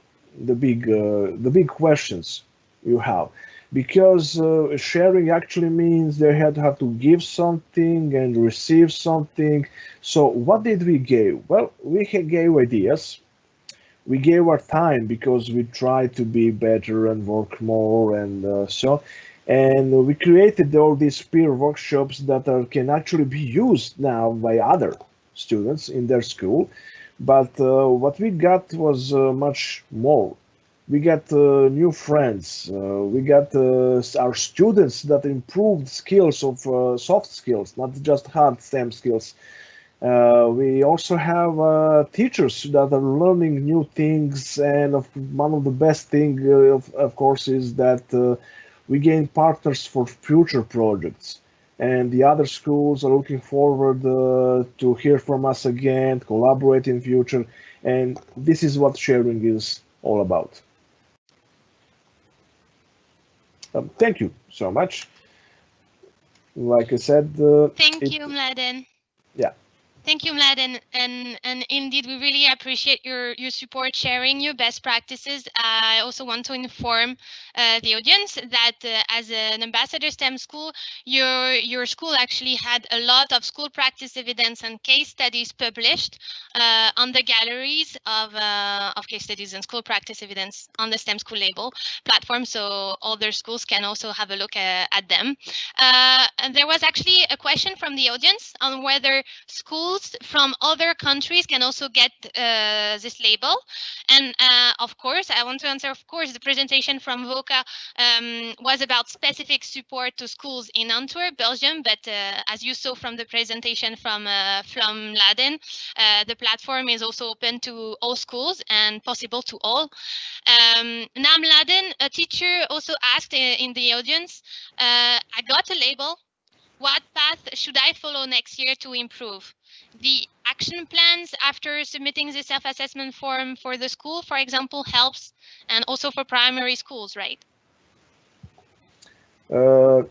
the big uh, the big questions you have because uh, sharing actually means they had to have to give something and receive something. So what did we give? Well, we gave ideas. We gave our time because we tried to be better and work more and uh, so. And we created all these peer workshops that are, can actually be used now by other students in their school. But uh, what we got was uh, much more we got uh, new friends uh, we got uh, our students that improved skills of uh, soft skills not just hard stem skills. Uh, we also have uh, teachers that are learning new things and of, one of the best thing of, of, course is that we gain partners for future projects. And the other schools are looking forward to hear from us again collaborate in future. And this is what sharing is all about Um, thank you so much. Like I said, uh, thank you, Mladen. Yeah. Thank you, Mladen, and and indeed, we really appreciate your your support, sharing your best practices. I also want to inform uh, the audience that uh, as an ambassador STEM school, your your school actually had a lot of school practice evidence and case studies published uh, on the galleries of uh, of case studies and school practice evidence on the STEM school label platform, so other schools can also have a look uh, at them. Uh, and there was actually a question from the audience on whether schools schools from other countries can also get uh, this label. And uh, of course, I want to answer, of course, the presentation from Voka um, was about specific support to schools in Antwerp, Belgium. But uh, as you saw from the presentation from, uh, from Mladen, uh, the platform is also open to all schools and possible to all. Um, Nam Laden, a teacher also asked in the audience, I got a label, what path should I follow next year to improve? The action plans after submitting the self-assessment form for the school, for example, helps and also for primary schools, right? Uh,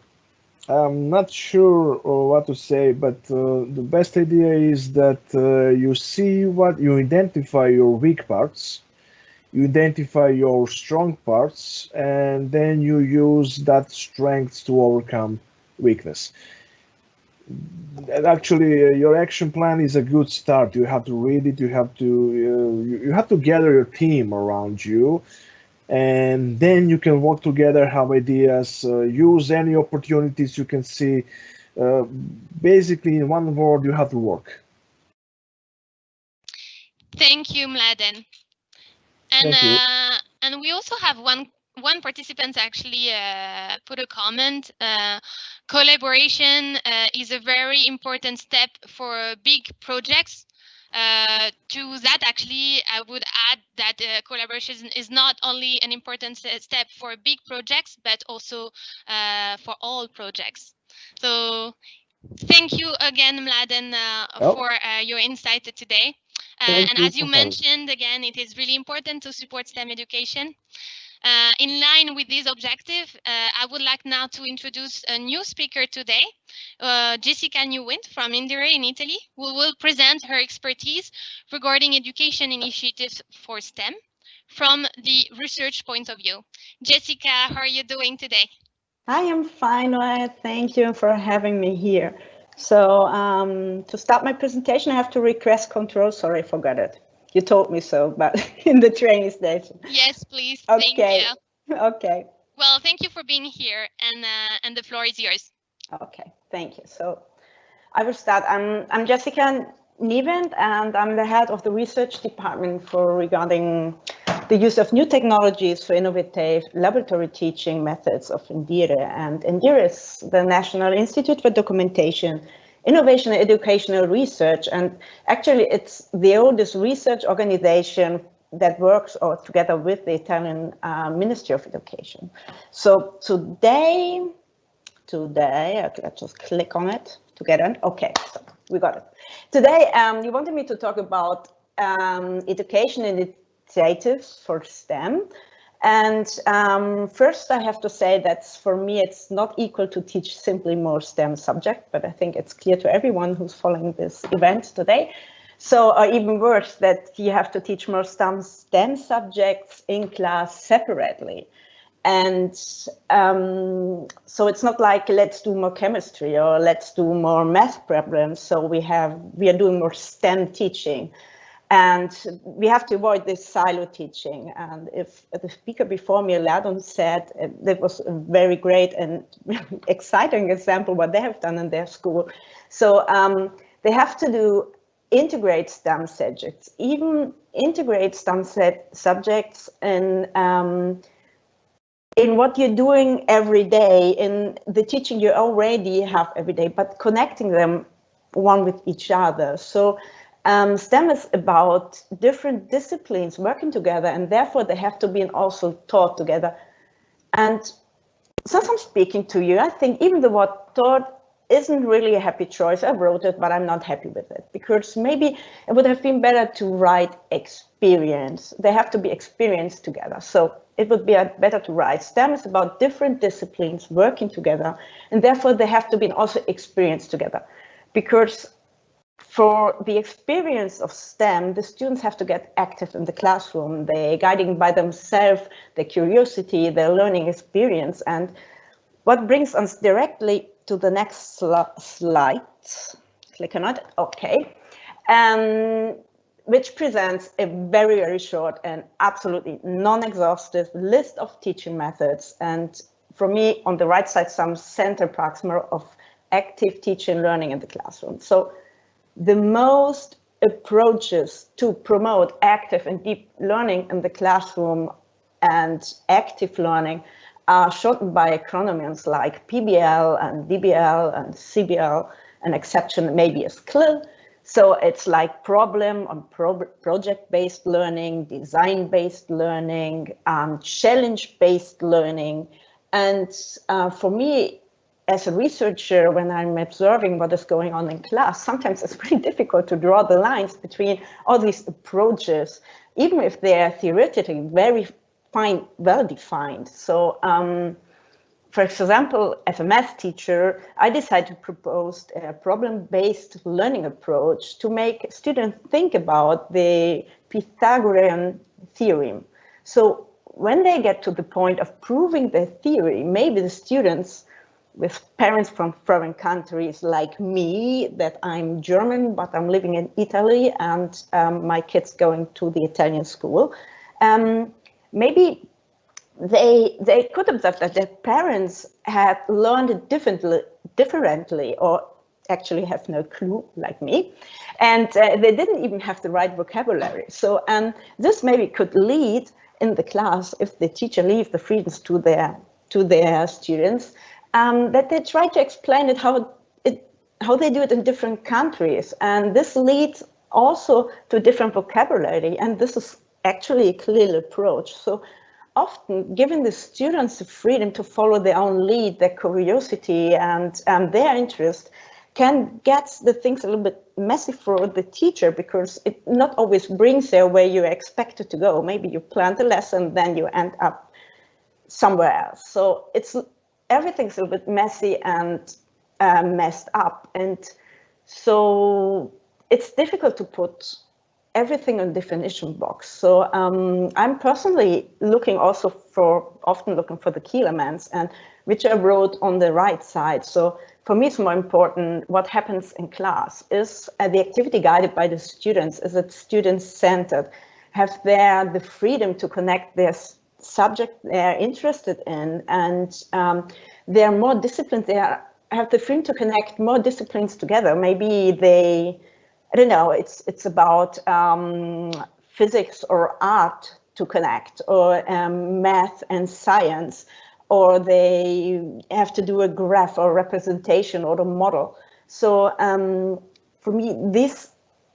I'm not sure uh, what to say, but uh, the best idea is that uh, you see what you identify your weak parts, you identify your strong parts, and then you use that strength to overcome weakness actually uh, your action plan is a good start. You have to read it. You have to uh, you, you have to gather your team around you. And then you can work together have ideas uh, use any opportunities you can see. Uh, basically in one word you have to work. Thank you mladen. And thank you. Uh, and we also have one one participant actually uh, put a comment. Uh, collaboration uh, is a very important step for big projects. Uh, to that, actually, I would add that uh, collaboration is not only an important step for big projects, but also uh, for all projects. So thank you again, Mladen, oh. for your insight today. and as you mentioned, again, it is really important to support STEM education. Uh, in line with this objective, uh, I would like now to introduce a new speaker today, uh, Jessica Niewint from Indire in Italy, who will present her expertise regarding education initiatives for STEM from the research point of view. Jessica, how are you doing today? I am fine. Thank you for having me here. So um, to start my presentation, I have to request control. Sorry, I forgot it. You told me so, but in the training station. Yes, please. Okay. Okay. Well, thank you for being here, and uh, and the floor is yours. Okay, thank you. So I will start. I'm I'm Jessica Niewint, and I'm the head of the research department for regarding the use of new technologies for innovative laboratory teaching methods of Indire. And Indire is the National Institute for Documentation innovation and educational research. And actually, it's the oldest research organization that works or together with the Italian uh, Ministry of Education. So today, today, let's just click on it to get it. Okay, so we got it. Today, um, you wanted me to talk about um, education initiatives for STEM. And um, first, I have to say that for me, it's not equal to teach simply more STEM subject, but I think it's clear to everyone who's following this event today. So, or even worse, that you have to teach more STEM, STEM subjects in class separately. And um, so it's not like let's do more chemistry or let's do more math problems. So we have we are doing more STEM teaching. And we have to avoid this silo teaching. And if the speaker before me, Mladen, said uh, that was a very great and exciting example what they have done in their school. So um, they have to do integrate STEM subjects, even integrate STEM subjects in um, in what you're doing every day, in the teaching you already have every day, but connecting them one with each other. So um, STEM is about different disciplines working together, and therefore they have to be also taught together. And since I'm speaking to you, I think even the word taught isn't really a happy choice. I wrote it, but I'm not happy with it because maybe it would have been better to write experience. They have to be experienced together. So it would be better to write STEM is about different disciplines working together, and therefore they have to be also experienced together because for the experience of STEM, the students have to get active in the classroom. They're guiding by themselves their curiosity, their learning experience. And what brings us directly to the next sl slide, click on it, okay, um, which presents a very, very short and absolutely non-exhaustive list of teaching methods. And for me, on the right side, some center proximal of active teaching learning in the classroom. So the most approaches to promote active and deep learning in the classroom and active learning are shortened by acronyms like PBL and DBL and CBL. An exception maybe is CLIL. So it's like problem on pro project-based learning, design-based learning, um, challenge-based learning. And uh, for me, as a researcher, when I'm observing what is going on in class, sometimes it's pretty difficult to draw the lines between all these approaches, even if they are theoretically very fine, well defined. So, um, for example, as a math teacher, I decided to propose a problem-based learning approach to make students think about the Pythagorean theorem. So when they get to the point of proving the theory, maybe the students with parents from foreign countries like me, that I'm German, but I'm living in Italy and um, my kids going to the Italian school. Um, maybe they they could observe that their parents had learned differently, differently or actually have no clue like me and uh, they didn't even have the right vocabulary so um, this maybe could lead in the class if the teacher leaves the freedoms to their to their students um, that they try to explain it how it how they do it in different countries, and this leads also to different vocabulary, and this is actually a clear approach. So often giving the students the freedom to follow their own lead, their curiosity and um, their interest can get the things a little bit messy for the teacher because it not always brings there where you expect it to go. Maybe you plan the lesson, then you end up somewhere else. So it's everything's a bit messy and uh, messed up. And so it's difficult to put everything in definition box. So um, I'm personally looking also for, often looking for the key elements and which I wrote on the right side. So for me, it's more important what happens in class. Is uh, the activity guided by the students? Is it student-centered? Have they the freedom to connect their subject they're interested in and um, they're more disciplined. They are, have the freedom to connect more disciplines together. Maybe they, I don't know, it's, it's about um, physics or art to connect or um, math and science or they have to do a graph or representation or a model. So um, for me, this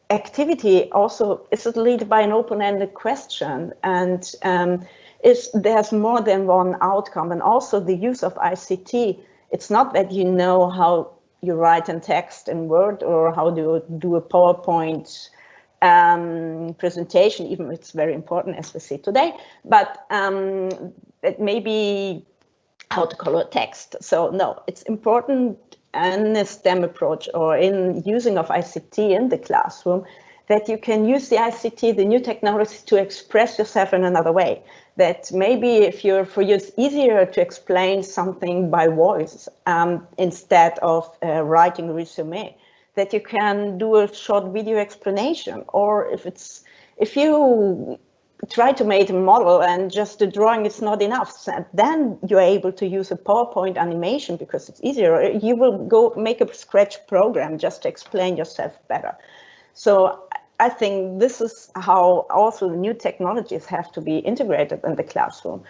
activity also is lead by an open-ended question and um, is there's more than one outcome and also the use of ICT. It's not that you know how you write in text in Word or how to do a PowerPoint um, presentation, even it's very important as we see today, but um, it may be how to color text. So no, it's important in a STEM approach or in using of ICT in the classroom that you can use the ICT, the new technology to express yourself in another way. That maybe if you're, for you, it's easier to explain something by voice um, instead of uh, writing a resume, that you can do a short video explanation, or if it's, if you try to make a model and just the drawing is not enough. Then you're able to use a PowerPoint animation because it's easier. You will go make a scratch program just to explain yourself better. So I think this is how also the new technologies have to be integrated in the classroom.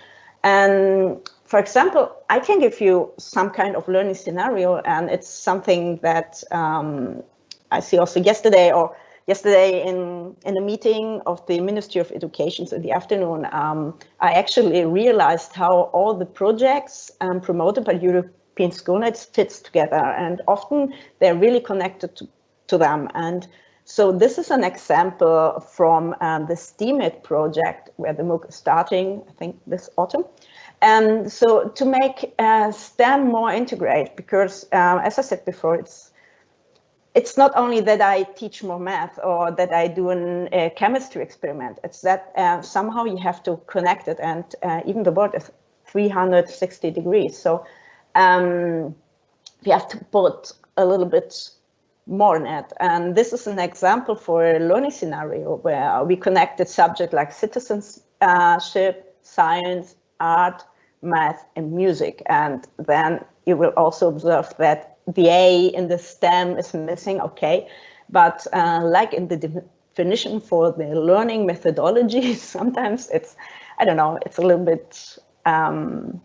And for example, I can give you some kind of learning scenario and it's something that um, I see also yesterday or yesterday in, in a meeting of the Ministry of Education in the afternoon, um, I actually realized how all the projects um, promoted by European Schoolnets fits together and often they're really connected to, to them. And so this is an example from um, the STEAMIT project where the MOOC is starting, I think this autumn. And so to make uh, STEM more integrated, because um, as I said before, it's it's not only that I teach more math or that I do a uh, chemistry experiment. It's that uh, somehow you have to connect it and uh, even the world is 360 degrees. So um, we have to put a little bit it. And this is an example for a learning scenario where we connected subject like citizenship, science, art, math, and music. And then you will also observe that the A in the stem is missing, okay. But uh, like in the definition for the learning methodology, sometimes it's, I don't know, it's a little bit, um,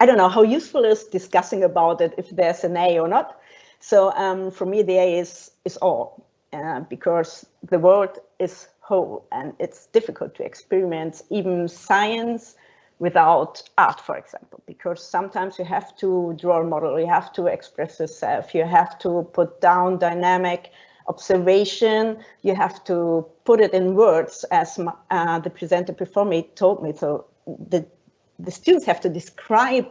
I don't know how useful is discussing about it if there's an A or not. So um, for me, the A is, is all uh, because the world is whole and it's difficult to experiment even science without art, for example, because sometimes you have to draw a model, you have to express yourself, you have to put down dynamic observation, you have to put it in words as uh, the presenter before me told me. So the, the students have to describe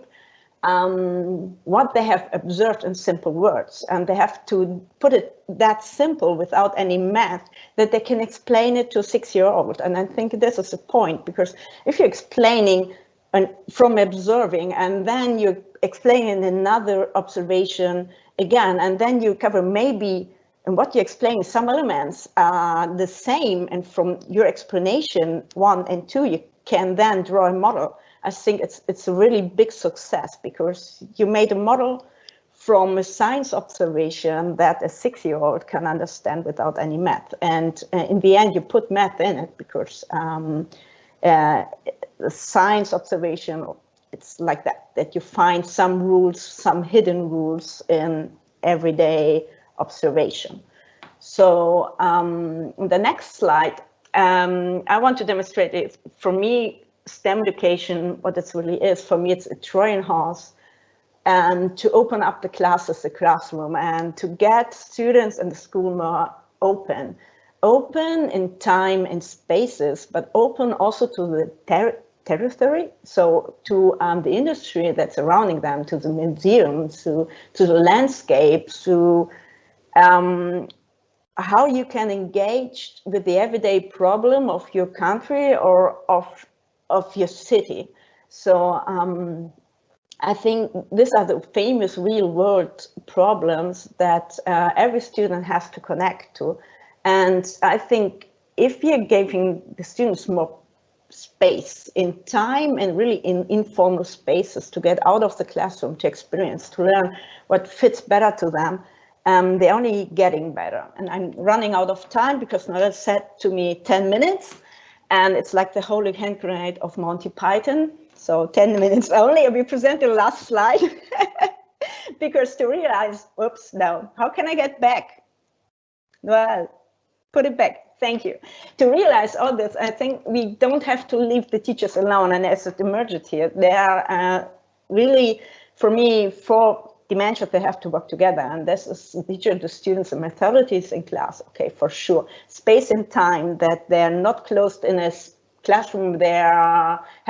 um, what they have observed in simple words. And they have to put it that simple without any math that they can explain it to six-year-old. And I think this is the point because if you're explaining and from observing and then you're explaining another observation again and then you cover maybe and what you explain some elements are the same and from your explanation one and two you can then draw a model I think it's it's a really big success because you made a model from a science observation that a six-year-old can understand without any math. And uh, in the end, you put math in it because um, uh, the science observation, it's like that, that you find some rules, some hidden rules in everyday observation. So um, the next slide, um, I want to demonstrate it. For me, STEM education, what it really is, for me, it's a Trojan horse and to open up the classes, the classroom, and to get students in the school more open. Open in time and spaces, but open also to the ter territory. So to um, the industry that's surrounding them, to the museums, to, to the landscapes, to um, how you can engage with the everyday problem of your country or of, of your city. So um, I think these are the famous real world problems that uh, every student has to connect to. And I think if you're giving the students more space in time and really in informal spaces to get out of the classroom to experience, to learn what fits better to them, um, they're only getting better. And I'm running out of time because Noel said to me 10 minutes and it's like the holy hand grenade of Monty Python. So 10 minutes only. We present the last slide because to realize, oops, no, how can I get back? Well, put it back. Thank you. To realize all this, I think we don't have to leave the teachers alone. And as it emerged here, there are uh, really, for me, four dimensions they have to work together. And this is teacher, the students, and methodologies in class. Okay, for sure. Space and time that they're not closed in a classroom they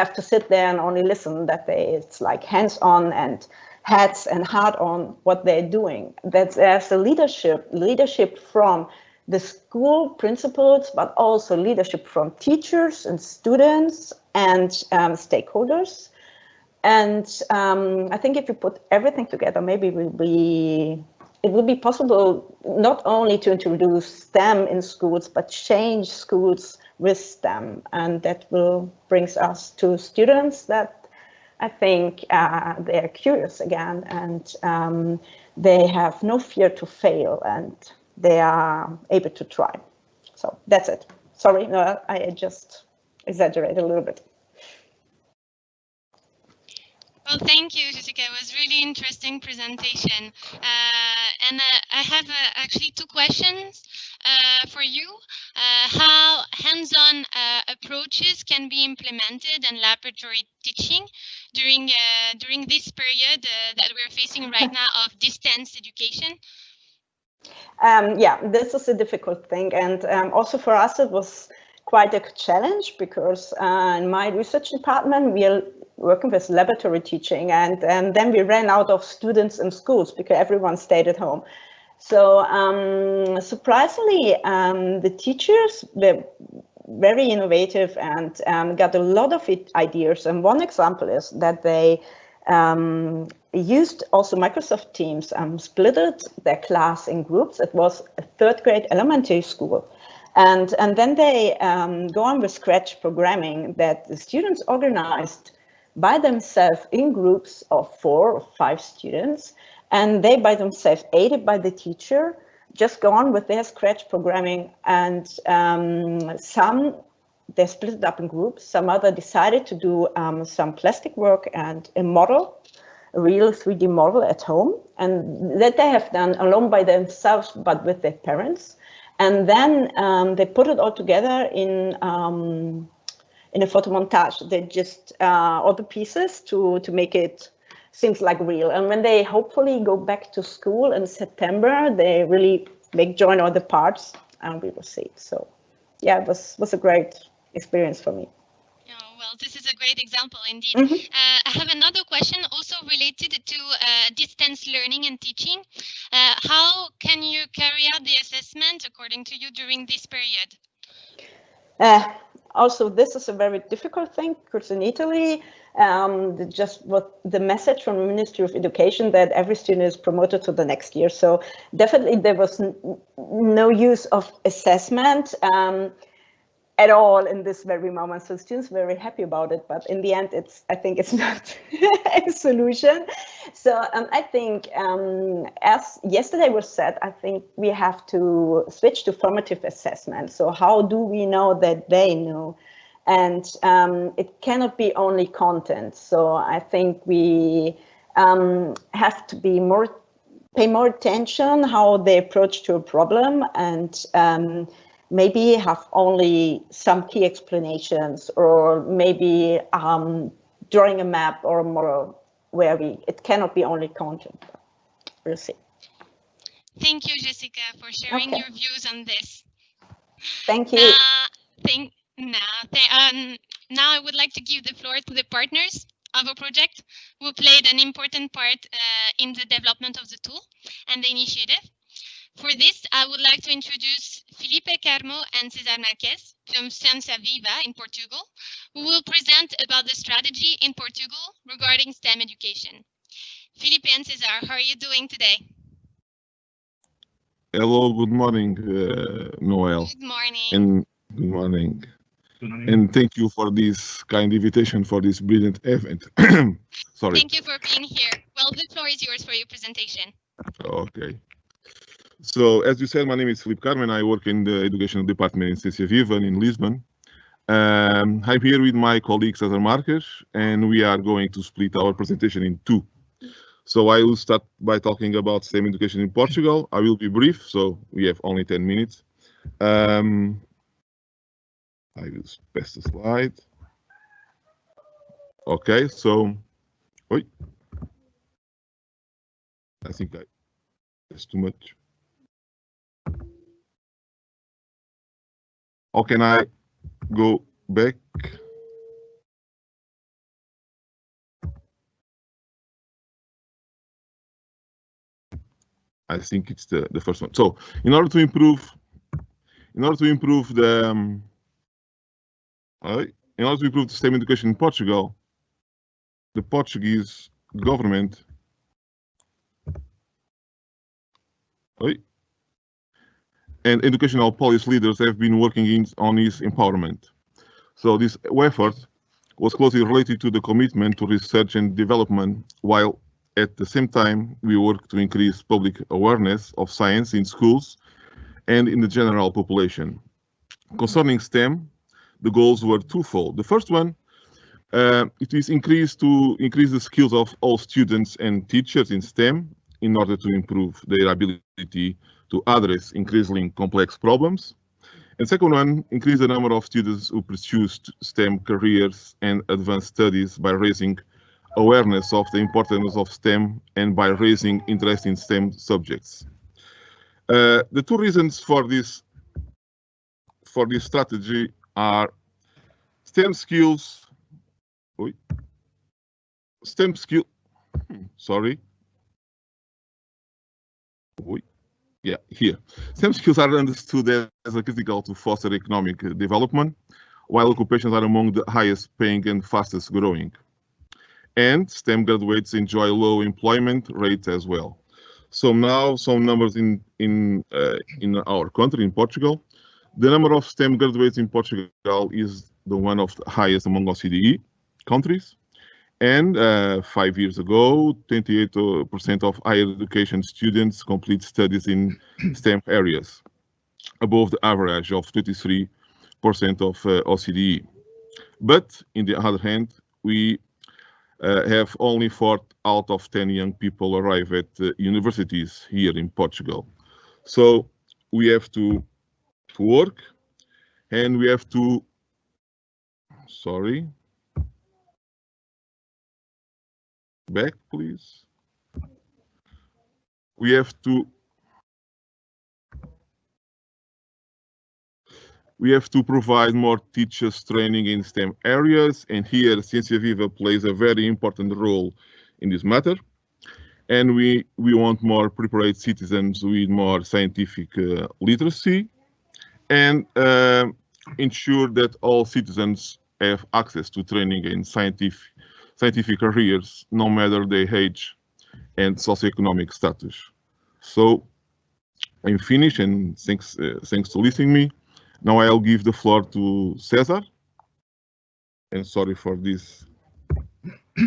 have to sit there and only listen that they it's like hands-on and heads and heart on what they're doing that there's a leadership leadership from the school principals but also leadership from teachers and students and um, stakeholders and um, I think if you put everything together maybe it will be it will be possible not only to introduce STEM in schools but change schools with them. And that will brings us to students that I think uh, they're curious again and um, they have no fear to fail and they are able to try. So that's it. Sorry, no, I just exaggerated a little bit. Well, thank you, Jessica. It was really interesting presentation. Uh, and uh, I have uh, actually two questions uh, for you. Uh, how hands-on uh, approaches can be implemented in laboratory teaching during during this period that we're facing right now of distance education? Um, yeah, this is a difficult thing. And um, also for us, it was quite a challenge because uh, in my research department, we are working with laboratory teaching and, and then we ran out of students in schools because everyone stayed at home. So um, surprisingly, um, the teachers were very innovative and um, got a lot of ideas. And one example is that they um, used also Microsoft Teams, um, splitted their class in groups. It was a third grade elementary school. And, and then they um, go on with Scratch programming that the students organized by themselves in groups of four or five students and they by themselves, aided by the teacher, just go on with their Scratch programming and um, some they split it up in groups. Some other decided to do um, some plastic work and a model, a real 3D model at home. And that they have done alone by themselves, but with their parents. And then um, they put it all together in um, in a photo montage. They just uh, all the pieces to to make it seems like real. And when they hopefully go back to school in September, they really make join all the parts and we will see. So yeah, it was, was a great experience for me. Oh, well, this is a great example indeed. Mm -hmm. uh, I have another question also related to uh, distance learning and teaching. Uh, how can you carry out the assessment according to you during this period? Also, this is a very difficult thing because in Italy, um, just what the message from the Ministry of Education that every student is promoted to the next year. So definitely there was no use of assessment um, at all in this very moment. So students very happy about it, but in the end, it's I think it's not a solution. So um, I think um, as yesterday was said, I think we have to switch to formative assessment. So how do we know that they know? and um, it cannot be only content. So I think we um, have to be more, pay more attention how they approach to a problem and um, maybe have only some key explanations or maybe um, drawing a map or a model where we, it cannot be only content. We'll see. Thank you, Jessica, for sharing okay. your views on this. Thank you. Uh, thank, Now, um, now I would like to give the floor to the partners of a project who played an important part uh, in the development of the tool and the initiative. For this, I would like to introduce Felipe Carmo and Cesar Marques from Ciência Viva in Portugal, who will present about the strategy in Portugal regarding STEM education. Felipe and Cesar, how are you doing today? Hello, good morning, uh, Noel. Good morning. And good morning. And thank you for this kind invitation for this brilliant event. Sorry. Thank you for being here. Well, the floor is yours for your presentation. Okay. So, as you said, my name is Felipe Carmo. I work in the educational department in Ciência Viva in Lisbon. Um, I'm here with my colleague Cesar Marques, and we are going to split our presentation in two. So I will start by talking about STEM education in Portugal. I will be brief, so we have only 10 minutes. Um, I will pass the slide. Okay, so, oi. I think I, that's too much. How can I go back? I think it's the, the first one. So in order to improve, in order to improve the, um, uh, in order to improve the STEM education in Portugal, the Portuguese government uh, and educational policy leaders have been working in, on its empowerment. So this effort was closely related to the commitment to research and development, while at the same time, we work to increase public awareness of science in schools and in the general population. Concerning STEM, the goals were twofold. The first one, uh, it is increased to increase the skills of all students and teachers in STEM in order to improve their ability to address increasingly complex problems. And second one, increase the number of students who pursue STEM careers and advanced studies by raising awareness of the importance of STEM and by raising interest in STEM subjects. Uh, the two reasons for this for this strategy are STEM skills. STEM skill. Hmm, sorry. Yeah, here. STEM skills are understood as a critical to foster economic development, while occupations are among the highest paying and fastest growing and STEM graduates enjoy low employment rates as well. So now some numbers in in uh, in our country in Portugal, the number of STEM graduates in Portugal is the one of the highest among OCDE countries. And uh, five years ago, 28% of higher education students complete studies in STEM areas, above the average of 23% of uh, OCDE. But in the other hand, we uh, have only four out of 10 young people arrive at uh, universities here in Portugal. So we have to, to work and we have to, sorry, back please. We have to We have to provide more teachers training in STEM areas, and here Ciência Viva plays a very important role in this matter. And we, we want more prepared citizens with more scientific uh, literacy and uh, ensure that all citizens have access to training in scientific, scientific careers, no matter their age and socioeconomic status. So I'm finished and thanks, uh, thanks to listening me. Now I'll give the floor to Cesar. And sorry for this.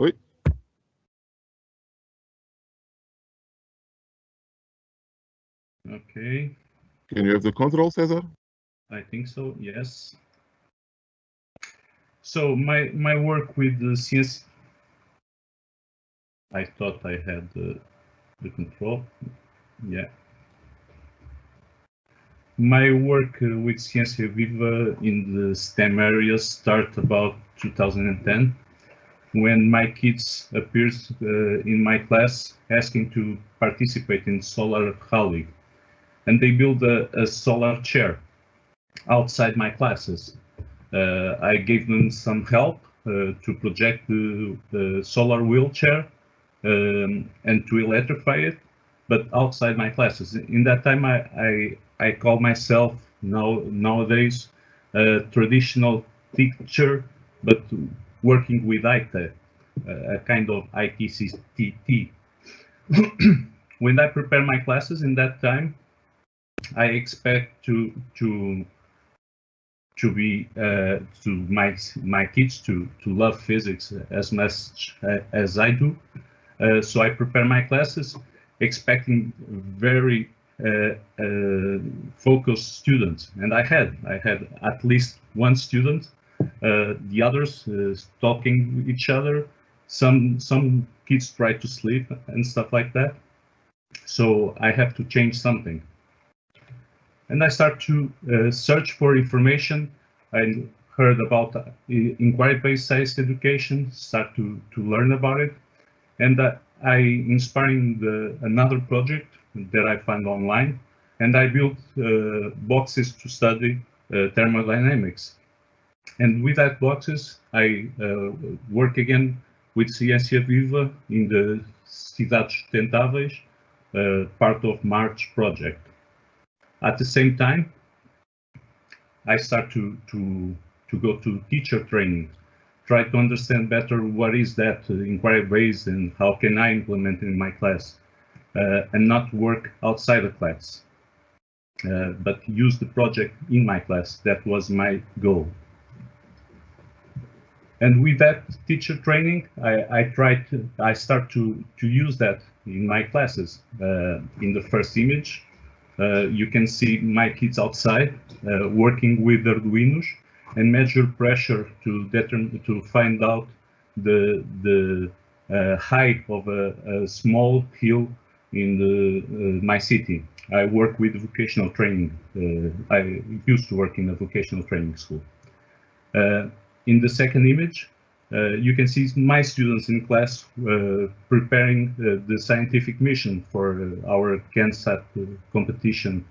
Oi. Okay. Can you have the control, Cesar? I think so, yes. So my my work with the I thought I had the, the control. Yeah. My work uh, with Ciência Viva in the STEM areas start about 2010 when my kids appeared uh, in my class asking to participate in Solar Rally. and they built a, a solar chair outside my classes. Uh, I gave them some help uh, to project the, the solar wheelchair um, and to electrify it, but outside my classes. In that time, I, I, I call myself now nowadays a traditional teacher, but working with IT, a kind of ITCT. when I prepare my classes in that time, I expect to to to be uh, to my my kids to to love physics as much as I do. Uh, so I prepare my classes expecting very uh, uh focused students, and I had I had at least one student. Uh, the others uh, talking with each other. Some some kids try to sleep and stuff like that. So I have to change something and I start to uh, search for information. I heard about uh, inquiry-based science education, start to, to learn about it. And uh, I inspiring the, another project that I found online, and I built uh, boxes to study uh, thermodynamics. And with that boxes, I uh, work again with Ciência Viva in the Cidades Sustentáveis, part of March project. At the same time, I start to, to, to go to teacher training, try to understand better what is that uh, inquiry based and how can I implement it in my class uh, and not work outside the class, uh, but use the project in my class. That was my goal. And with that teacher training, I, I try to, I start to, to use that in my classes. Uh, in the first image, you can see my kids outside uh, working with Arduinos and measure pressure to determine to find out the the uh, height of a, a, small hill in the uh, my city. I work with vocational training. Uh, I used to work in a vocational training school. Uh, in the second image, uh, you can see my students in class uh, preparing uh, the scientific mission for our CANSAT competition,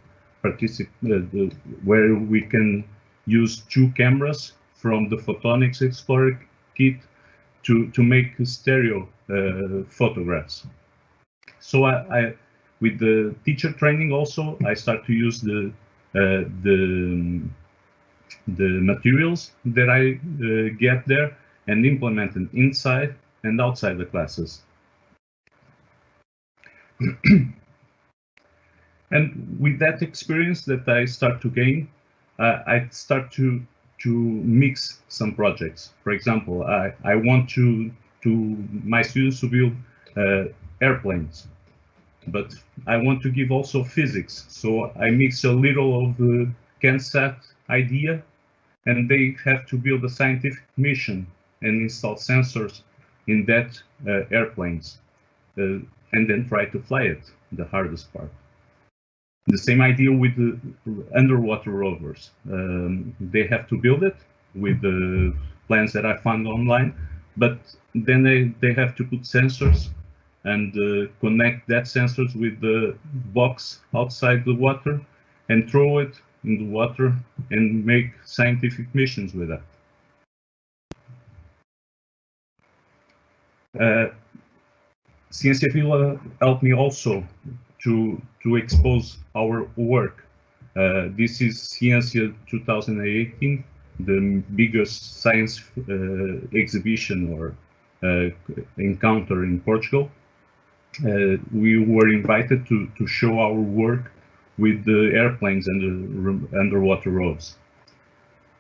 where we can use two cameras from the Photonics Explorer kit to, to make stereo uh, photographs. So I, I, with the teacher training also, I start to use the uh, the the materials that I uh, get there and implemented inside and outside the classes. and with that experience that I start to gain, uh, I start to to mix some projects. For example, I, I want to to my students to build uh, airplanes, but I want to give also physics. So I mix a little of the CANSAT idea, and they have to build a scientific mission and install sensors in that uh, airplanes uh, and then try to fly it, the hardest part. The same idea with the underwater rovers. Um, they have to build it with the plans that I found online, but then they, they have to put sensors and uh, connect that sensors with the box outside the water and throw it in the water and make scientific missions with that. Uh, Ciência Viva helped me also to to expose our work. Uh, this is Ciência 2018, the biggest science uh, exhibition or uh, encounter in Portugal. Uh, we were invited to to show our work with the airplanes and the underwater roads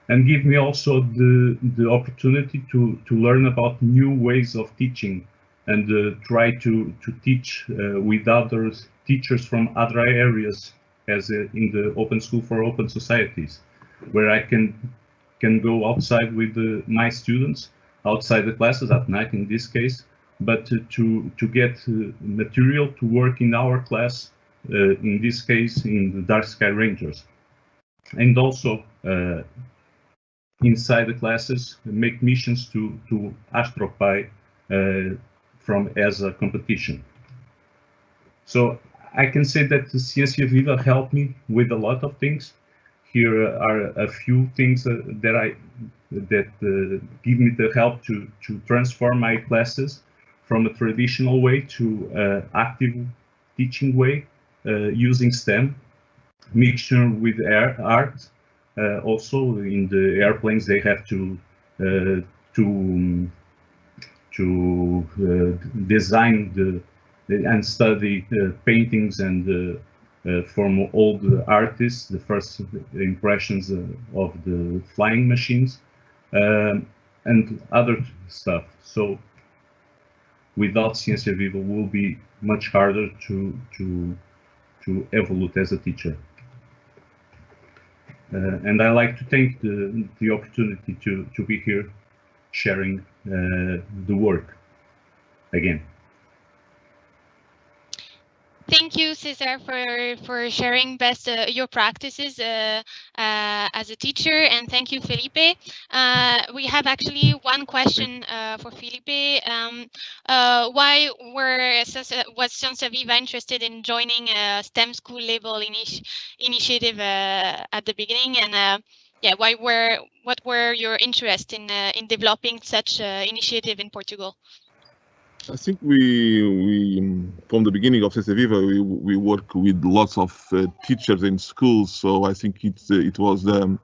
and give me also the, the opportunity to, to learn about new ways of teaching and uh, try to, to teach uh, with other teachers from other areas as uh, in the Open School for Open Societies, where I can can go outside with the, my students, outside the classes at night in this case, but to, to, get uh, material to work in our class, uh, in this case in the Dark Sky Rangers. And also uh, inside the classes, make missions to, to Astro Pi uh, from as a competition. So I can say that the Ciencia Viva helped me with a lot of things. Here are a few things uh, that I that uh, give me the help to to transform my classes from a traditional way to uh, active teaching way uh, using STEM mixture with art. Uh, also in the airplanes they have to uh, to to design the and study paintings and uh, from the artists, the first impressions uh, of the flying machines, um, and other stuff. So without Ciencia Viva will be much harder to to to evolve as a teacher. Uh, and I like to take the, the opportunity to, to be here sharing uh, the work again. Thank you, Cesar, for, for sharing best uh, your practices uh, uh, as a teacher, and thank you, Felipe. Uh, we have actually one question uh, for Felipe. Um, uh, why were was Viva interested in joining a STEM school label initi initiative at the beginning, and yeah, why were what were your interest in in developing such initiative in Portugal? I think we we from the beginning of Ciencia Viva we we work with lots of uh, teachers in schools, so I think it uh, it was um,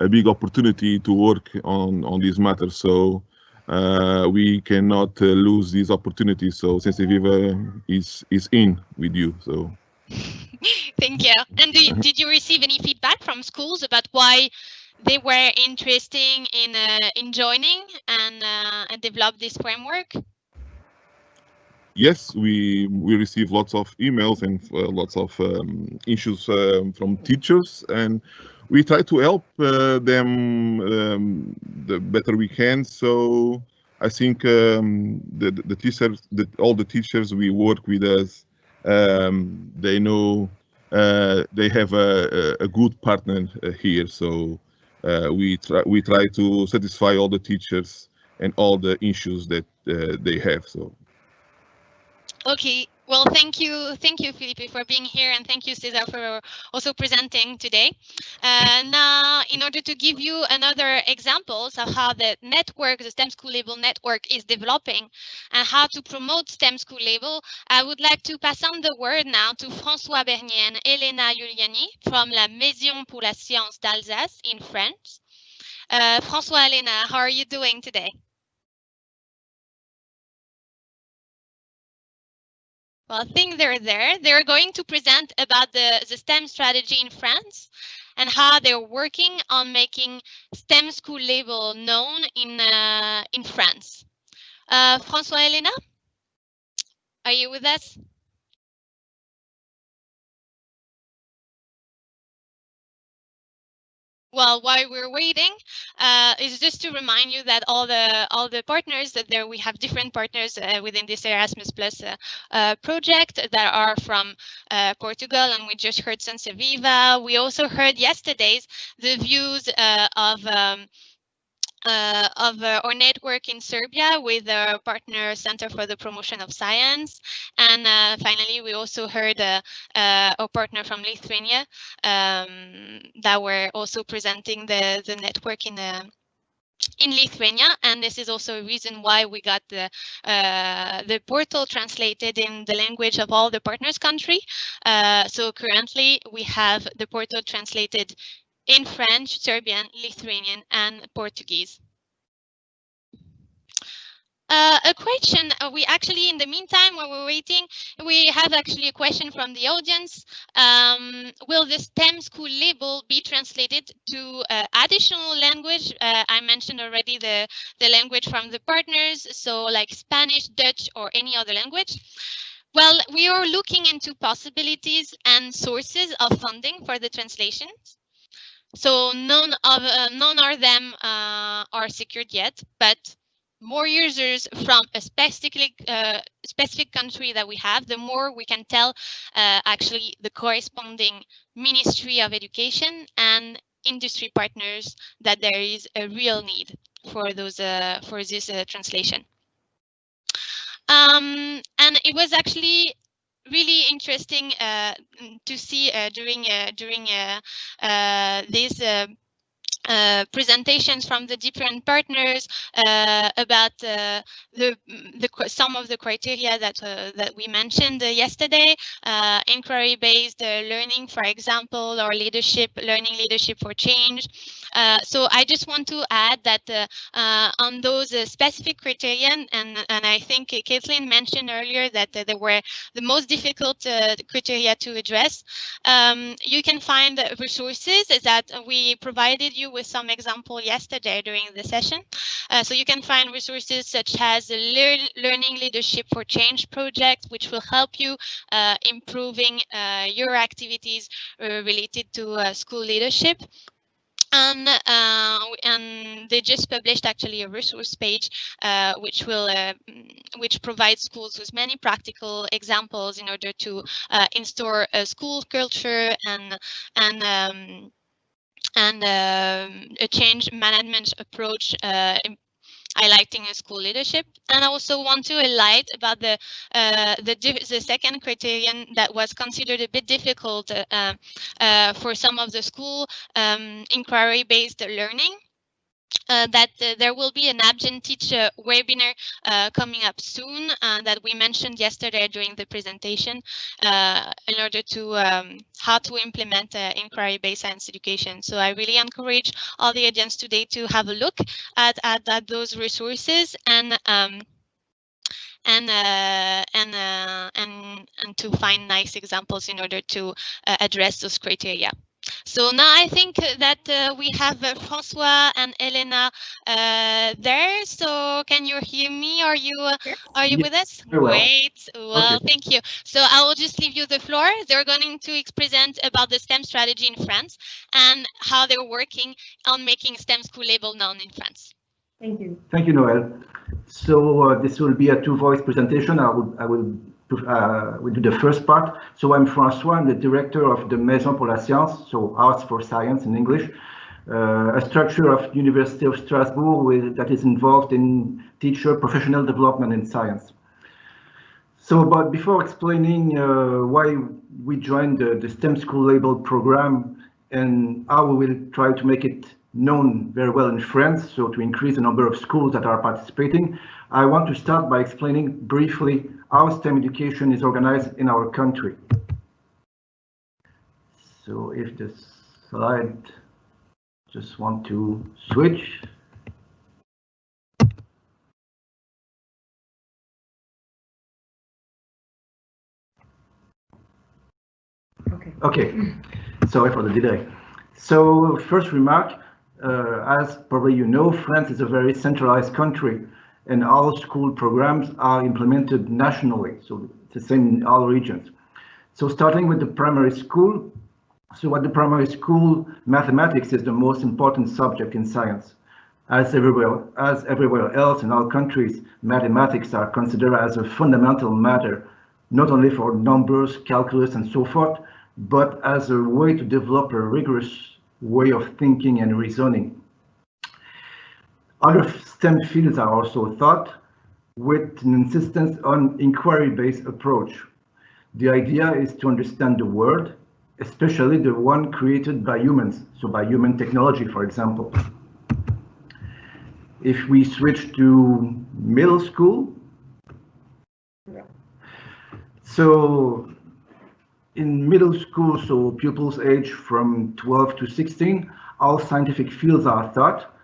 a big opportunity to work on on these matters. So uh, we cannot uh, lose these opportunities. So Ciencia Viva is is in with you. So. Thank you. And do, did you receive any feedback from schools about why they were interesting in uh, in joining and uh, and develop this framework? Yes, we we receive lots of emails and uh, lots of um, issues um, from teachers, and we try to help uh, them um, the better we can. So I think um, the the teachers, the, all the teachers we work with us, um, they know uh, they have a, a good partner uh, here. So uh, we try we try to satisfy all the teachers and all the issues that uh, they have. So. Okay, well, thank you, thank you, Felipe, for being here, and thank you, Cesar, for also presenting today. Uh, now, in order to give you another examples of how the network, the STEM School Label network is developing and how to promote STEM School Label, I would like to pass on the word now to François Bernier and Elena Giuliani from La Maison pour la Science d'Alsace in France. Uh, François, Elena, how are you doing today? Well, I think they're there. They're going to present about the, the STEM strategy in France and how they're working on making STEM school label known in uh, in France. Uh, François Elena, are you with us? Well, while we're waiting, uh, is just to remind you that all the all the partners that there we have different partners uh, within this Erasmus Plus uh, uh project that are from uh, Portugal, and we just heard Ciencia Viva. We also heard yesterday's the views uh, of. Um, uh, of uh, our network in Serbia with our partner Center for the Promotion of Science. And uh, finally, we also heard uh, uh, our partner from Lithuania um, that were also presenting the, the network in the in Lithuania, and this is also a reason why we got the uh, the portal translated in the language of all the partners country. Uh, so currently we have the portal translated in French, Serbian, Lithuanian, and Portuguese. Uh, a question, uh, we actually, in the meantime, while we're waiting, we have actually a question from the audience. Um, will the STEM school label be translated to uh, additional language? Uh, I mentioned already the, the language from the partners, so like Spanish, Dutch, or any other language. Well, we are looking into possibilities and sources of funding for the translations. So none of uh, none of them uh, are secured yet, but more users from a specific uh, specific country that we have, the more we can tell uh, actually the corresponding Ministry of Education and industry partners that there is a real need for those uh, for this uh, translation. Um, and it was actually really interesting uh, mm, to see uh, during uh, during uh, uh, these uh, presentations from the different partners about the, the some of the criteria that that we mentioned yesterday, inquiry-based learning, for example, or leadership, learning leadership for change. So I just want to add that on those specific criteria, and and I think Kathleen mentioned earlier that they were the most difficult criteria to address. Um, you can find resources that we provided you with some example yesterday during the session. Uh, so you can find resources such as the Lear Learning Leadership for Change project, which will help you uh, improving uh, your activities uh, related to uh, school leadership and uh, and they just published actually a resource page uh, which will uh, which provides schools with many practical examples in order to install a school culture and and um, and um, a change management approach uh, highlighting school leadership. And I also want to highlight about the uh, the, the second criterion that was considered a bit difficult uh, uh, for some of the school um, inquiry-based learning uh, that uh, there will be an Amgen Teacher webinar uh, coming up soon uh, that we mentioned yesterday during the presentation uh, in order to um, how to implement uh, inquiry-based science education. So I really encourage all the audience today to have a look at, at, at those resources and um, and and and and to find nice examples in order to address those criteria. So now I think that uh, we have uh, Francois and Elena uh, there. So can you hear me? Are you uh, are you with us? Well. Great. Well, okay. thank you. So I will just leave you the floor. They're going to present about the STEM strategy in France and how they're working on making STEM school label known in France. Thank you. Thank you, Noel. So uh, this will be a two-voice presentation. I will I will uh, we do the first part. So I'm François, I'm the director of the Maison pour la Science, so Arts for Science in English, uh, a structure of University of Strasbourg with, that is involved in teacher professional development in science. So, but before explaining uh, why we joined the, the STEM School Label program and how we will try to make it known very well in France, so to increase the number of schools that are participating, I want to start by explaining briefly how STEM education is organized in our country. So if the slide just want to switch. Okay. Okay. Sorry for the delay. So first remark, uh, as probably you know, France is a very centralized country and all school programs are implemented nationally. So the same in all regions. So starting with the primary school. So at the primary school, mathematics is the most important subject in science. As everywhere, as everywhere else in all countries, mathematics are considered as a fundamental matter, not only for numbers, calculus, and so forth, but as a way to develop a rigorous way of thinking and reasoning. Other STEM fields are also taught with an insistence on inquiry-based approach. The idea is to understand the world, especially the one created by humans, so by human technology, for example. If we switch to middle school, so in middle school, so pupils age from 12 to 16, all scientific fields are taught,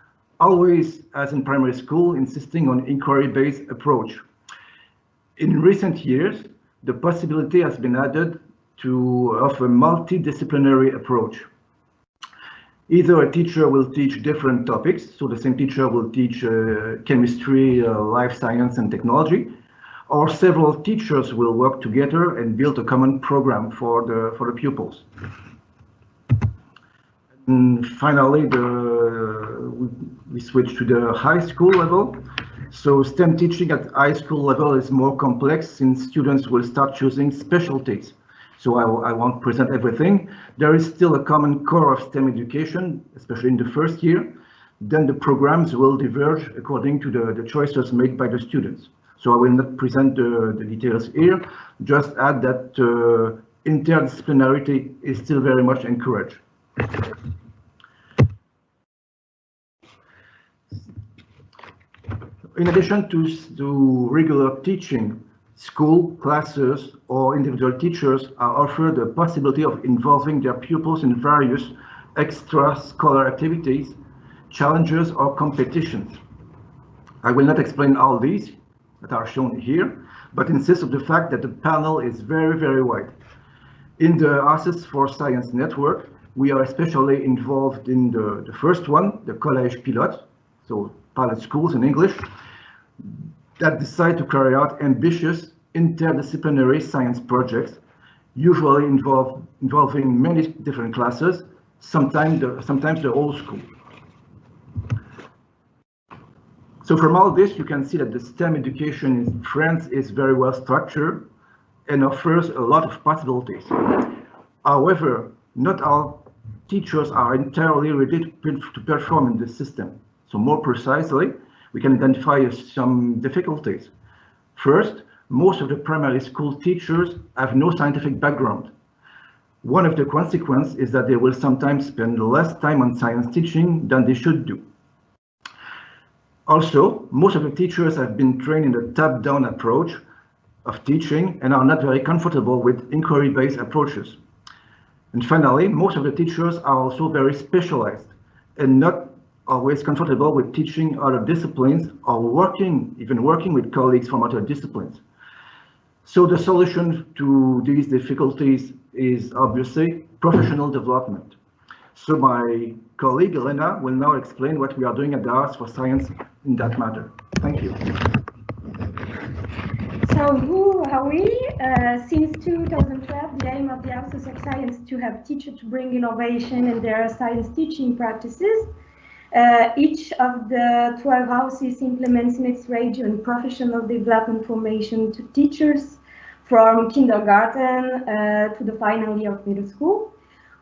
always, as in primary school, insisting on inquiry-based approach. In recent years, the possibility has been added to of a multidisciplinary approach. Either a teacher will teach different topics, so the same teacher will teach uh, chemistry, uh, life science, and technology, or several teachers will work together and build a common program for the for the pupils. And finally, the, we, switch to the high school level. So STEM teaching at high school level is more complex since students will start choosing specialties. So I, I won't present everything. There is still a common core of STEM education, especially in the first year. Then the programs will diverge according to the, the choices made by the students. So I will not present the, the details here, just add that uh, interdisciplinarity is still very much encouraged. In addition to, to regular teaching, school, classes, or individual teachers are offered the possibility of involving their pupils in various extra-scholar activities, challenges, or competitions. I will not explain all these that are shown here, but insist on the fact that the panel is very, very wide. In the Access for Science network, we are especially involved in the, the first one, the Collège Pilote, so pilot schools in English, that decide to carry out ambitious interdisciplinary science projects, usually involve, involving many different classes, sometimes the, sometimes the whole school. So from all this, you can see that the STEM education in France is very well structured and offers a lot of possibilities. However, not all teachers are entirely ready to perform in this system. So more precisely, we can identify some difficulties. First, most of the primary school teachers have no scientific background. One of the consequences is that they will sometimes spend less time on science teaching than they should do. Also, most of the teachers have been trained in the top-down approach of teaching and are not very comfortable with inquiry-based approaches. And finally, most of the teachers are also very specialized and not always comfortable with teaching other disciplines or working, even working with colleagues from other disciplines. So the solution to these difficulties is obviously professional development. So my colleague Elena will now explain what we are doing at Arts for Science in that matter. Thank you. So who are we? Uh, since 2012, the aim of the Houses of Science to have teachers to bring innovation in their science teaching practices. Uh, each of the 12 houses implements in its region professional development formation to teachers from kindergarten uh, to the final year of middle school.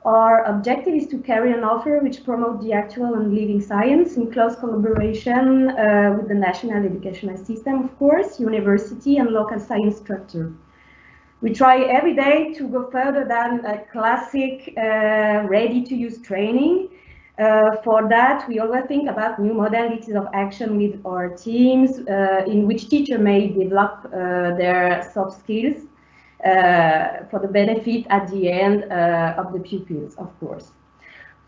Our objective is to carry an offer which promotes the actual and living science in close collaboration uh, with the national educational system, of course, university and local science structure. We try every day to go further than a classic uh, ready-to-use training. Uh, for that, we always think about new modalities of action with our teams uh, in which teacher may develop uh, their soft skills uh, for the benefit at the end uh, of the pupils, of course.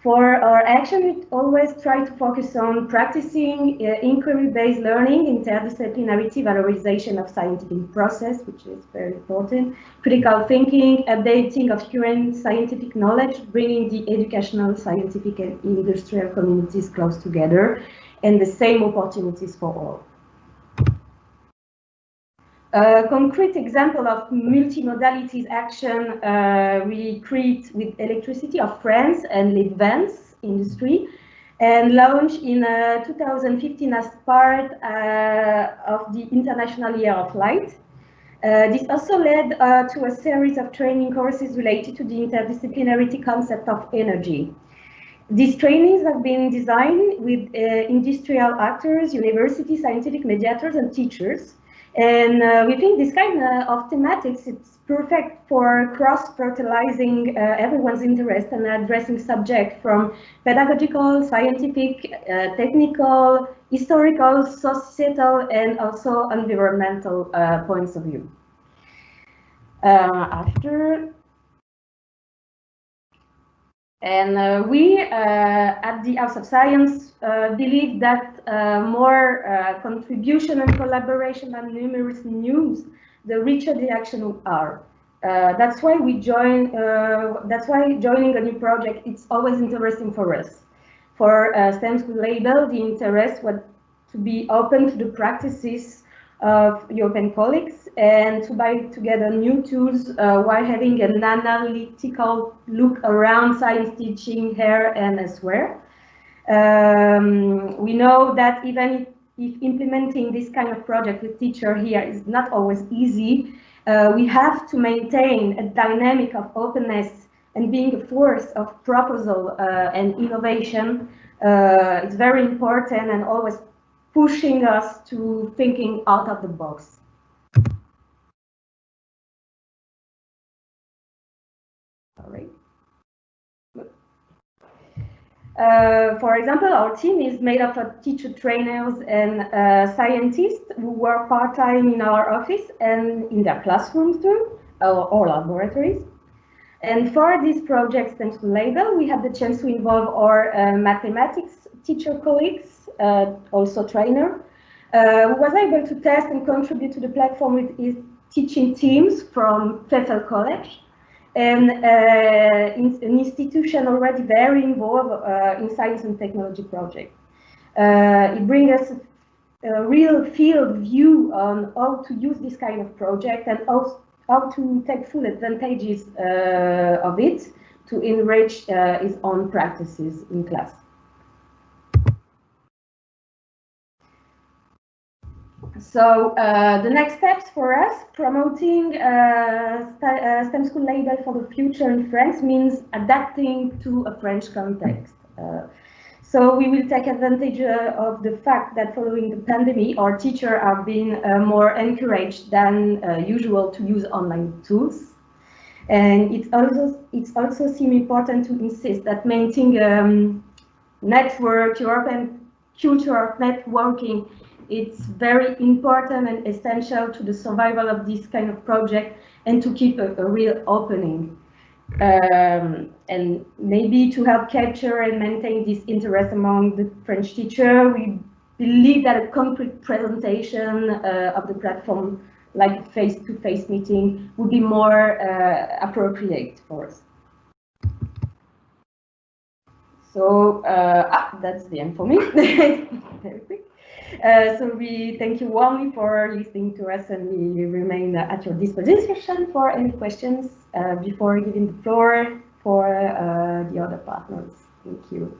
For our action, we always try to focus on practicing uh, inquiry-based learning, interdisciplinarity, valorization of scientific process, which is very important, critical thinking, updating of current scientific knowledge, bringing the educational, scientific, and industrial communities close together, and the same opportunities for all. A concrete example of multimodalities action uh, we create with electricity of France and the Litvans industry and launched in uh, 2015 as part uh, of the International Year of Light. Uh, this also led uh, to a series of training courses related to the interdisciplinarity concept of energy. These trainings have been designed with uh, industrial actors, university, scientific mediators, and teachers and uh, we think this kind of thematics, it's perfect for cross-fertilizing uh, everyone's interest and addressing subject from pedagogical, scientific, uh, technical, historical, societal, and also environmental uh, points of view. Uh, after and uh, we uh, at the House of Science uh, believe that uh, more uh, contribution and collaboration and numerous news, the richer the action are. Uh, that's why we join. that's why joining a new project it's always interesting for us. For uh, STEM School label, the interest was to be open to the practices of European colleagues and to buy together new tools uh, while having an analytical look around science teaching here and elsewhere. Um, we know that even if implementing this kind of project with teacher here is not always easy, uh, we have to maintain a dynamic of openness and being a force of proposal uh, and innovation. Uh, it's very important and always pushing us to thinking out of the box. Sorry. Uh, for example, our team is made up of teacher trainers and uh, scientists who work part-time in our office and in their classrooms too, or, or laboratories. And for this project, to Label, we had the chance to involve our uh, mathematics teacher colleagues, uh, also trainer, uh, who was able to test and contribute to the platform with his teaching teams from Pfeffel College and uh, an institution already very involved uh, in science and technology projects. Uh, it brings us a real field view on how to use this kind of project and how, how to take full advantages uh, of it to enrich uh, own practices in class. So uh, the next steps for us, promoting uh, uh, STEM school label for the future in France means adapting to a French context. Uh, so we will take advantage uh, of the fact that following the pandemic, our teachers have been uh, more encouraged than usual to use online tools. And it also it's also seem important to insist that maintaining um, network, European culture networking it's very important and essential to the survival of this kind of project and to keep a, a real opening. Um, and maybe to help capture and maintain this interest among the French teacher, we believe that a concrete presentation uh, of the platform like face-to-face -face meeting would be more uh, appropriate for us. So uh, ah, that's the end for me. Very quick. Uh, so we thank you warmly for listening to us and we remain at your disposition for any questions uh, before giving the floor for uh, the other partners. Thank you.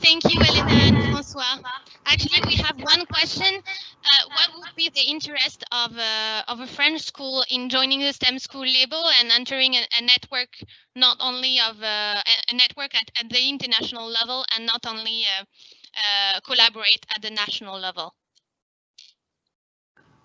Thank you, Elena and Francois. Actually, we have one question. Uh, what would be the interest of, uh, of a French school in joining the STEM school label and entering a, a network, not only of uh, a network at, at, the international level and not only Uh, collaborate at the national level?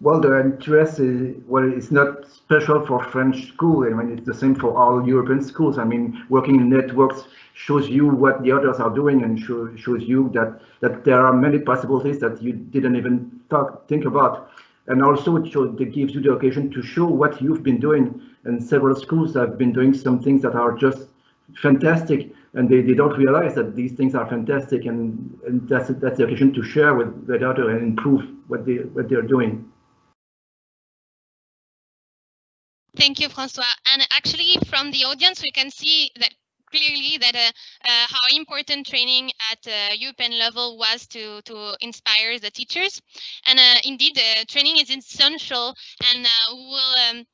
Well, the interest is well, it's not special for French school. I mean, it's the same for all European schools. I mean, working in networks shows you what the others are doing and show, shows you that that there are many possibilities that you didn't even talk, think about. And also, it, shows, it gives you the occasion to show what you've been doing. And several schools have been doing some things that are just fantastic and they, they don't realize that these things are fantastic and, and that's that's the occasion to share with the daughter and improve what they what they're doing. Thank you, Francois. And actually, from the audience, we can see that clearly that uh, uh, how important training at uh, European level was to to inspire the teachers. And uh, indeed, uh, training is essential, and uh, will. Um,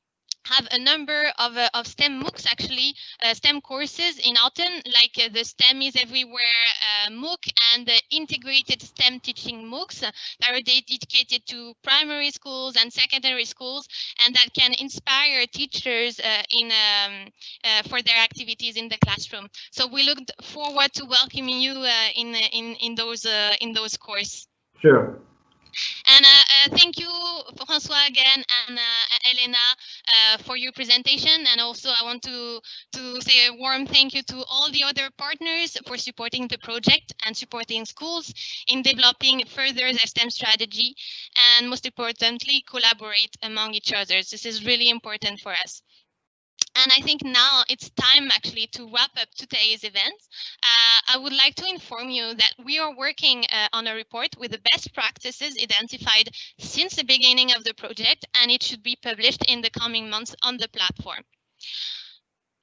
have a number of, uh, of STEM MOOCs, actually, uh, STEM courses in autumn, like uh, the STEM is Everywhere uh, MOOC and the integrated STEM teaching MOOCs that are dedicated to primary schools and secondary schools, and that can inspire teachers uh, in um, uh, for their activities in the classroom. So we look forward to welcoming you in, in, in those in those courses. Sure. And uh, uh, thank you, Francois, again, and uh, Elena, uh, for your presentation. And also, I want to, to say a warm thank you to all the other partners for supporting the project and supporting schools in developing further their STEM strategy, and most importantly, collaborate among each other. This is really important for us. And I think now it's time actually to wrap up today's event. Uh, I would like to inform you that we are working uh, on a report with the best practices identified since the beginning of the project, and it should be published in the coming months on the platform.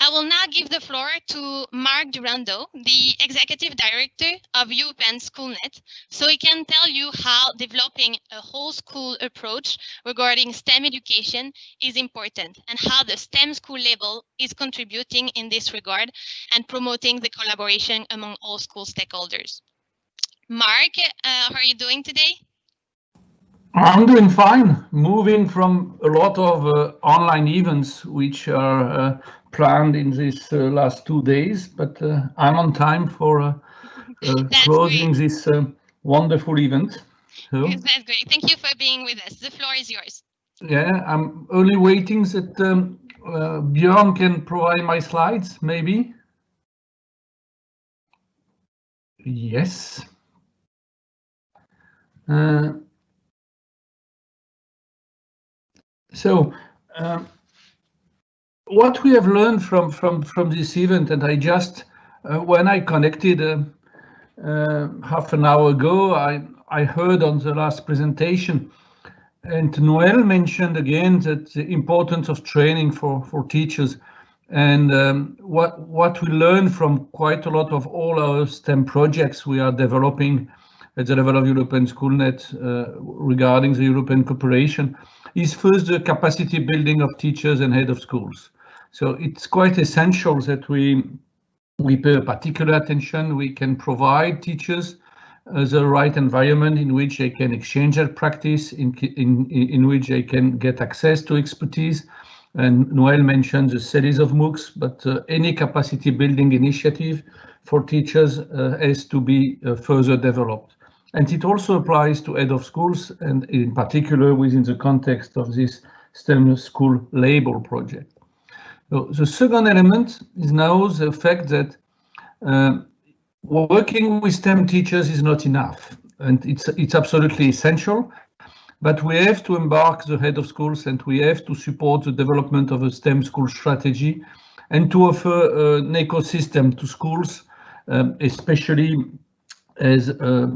I will now give the floor to Marc Durando, the Executive Director of European Schoolnet, so he can tell you how developing a whole school approach regarding STEM education is important and how the STEM school label is contributing in this regard and promoting the collaboration among all school stakeholders. Marc, uh, how are you doing today? I'm doing fine, moving from a lot of uh, online events which are uh, planned in these uh, last two days, but uh, I'm on time for uh, uh, closing great. this wonderful event. So. Yes, that's great. Thank you for being with us. The floor is yours. Yeah, I'm only waiting that um, uh, Björn can provide my slides, maybe. Yes. Uh, so, um, what we have learned from from from this event, and I just uh, when I connected uh, uh, half an hour ago, I I heard on the last presentation, and Noel mentioned again that the importance of training for for teachers, and um, what what we learned from quite a lot of all our STEM projects we are developing at the level of European Schoolnet uh, regarding the European cooperation is first the capacity building of teachers and head of schools. So it's quite essential that we we pay particular attention. We can provide teachers uh, the right environment in which they can exchange their practice, in, in, in which they can get access to expertise. And Noel mentioned the series of MOOCs, but uh, any capacity building initiative for teachers uh, has to be uh, further developed. And it also applies to head of schools and in particular within the context of this STEM school label project. So the second element is now the fact that uh, working with STEM teachers is not enough, and it's it's absolutely essential. But we have to embark the head of schools, and we have to support the development of a STEM school strategy, and to offer uh, an ecosystem to schools, um, especially as uh,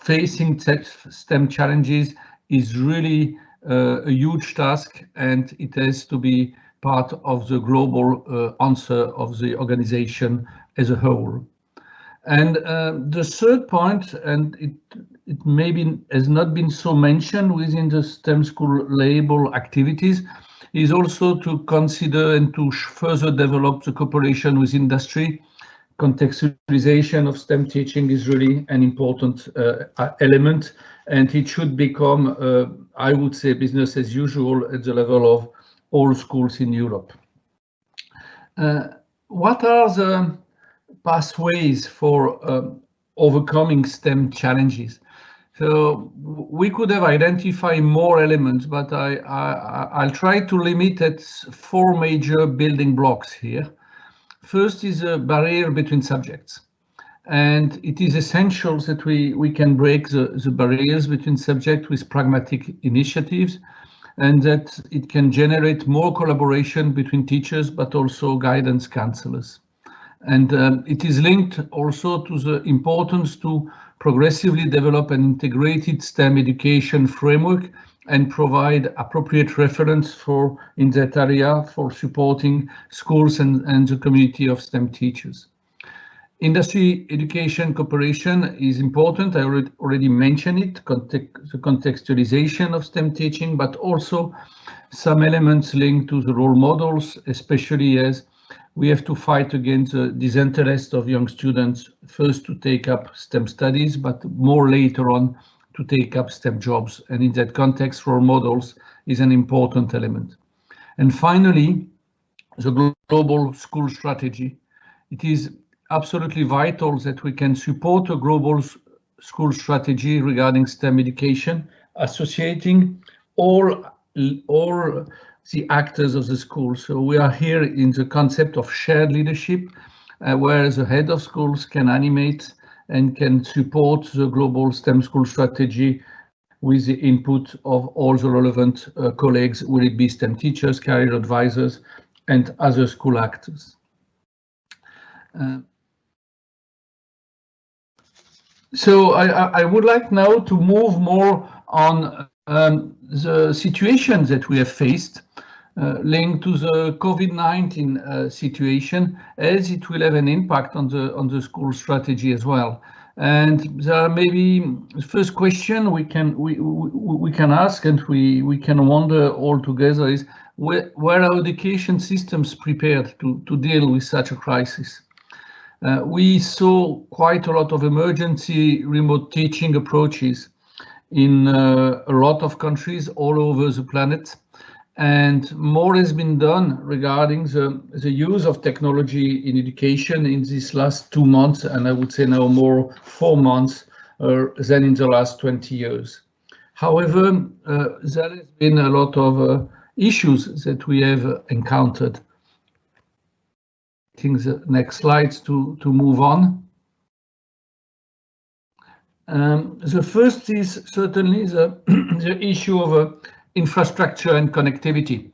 facing STEM challenges is really uh, a huge task, and it has to be part of the global uh, answer of the organization as a whole. And uh, the third point, and it, it maybe has not been so mentioned within the STEM school label activities, is also to consider and to further develop the cooperation with industry. Contextualization of STEM teaching is really an important uh, element, and it should become, uh, I would say, business as usual at the level of all schools in Europe. Uh, what are the pathways for um, overcoming STEM challenges? So we could have identified more elements, but I, I, will try to limit at four major building blocks here. First is a barrier between subjects. And it is essential that we, we can break the, the barriers between subjects with pragmatic initiatives and that it can generate more collaboration between teachers, but also guidance counselors. And um, it is linked also to the importance to progressively develop an integrated STEM education framework and provide appropriate reference for in that area for supporting schools and, and the community of STEM teachers. Industry education cooperation is important. I already, mentioned it, context, the contextualization of STEM teaching, but also some elements linked to the role models, especially as we have to fight against the disinterest of young students, first to take up STEM studies, but more later on to take up STEM jobs. And in that context, role models is an important element. And finally, the global school strategy. It is absolutely vital that we can support a global school strategy regarding STEM education, associating all, all the actors of the school. So we are here in the concept of shared leadership, uh, where the head of schools can animate and can support the global STEM school strategy with the input of all the relevant uh, colleagues, will it be STEM teachers, career advisors, and other school actors. Uh, so I, I, would like now to move more on um, the situation that we have faced uh, linked to the COVID-19 uh, situation, as it will have an impact on the on the school strategy as well. And there are maybe first question we can we, we, we can ask and we we can wonder all together is where, where are education systems prepared to to deal with such a crisis? Uh, we saw quite a lot of emergency remote teaching approaches in uh, a lot of countries all over the planet. And more has been done regarding the, the use of technology in education in these last two months, and I would say now more four months uh, than in the last 20 years. However, uh, there has been a lot of uh, issues that we have encountered. Think the next slides to, to move on. Um, the first is certainly the, the issue of uh, infrastructure and connectivity.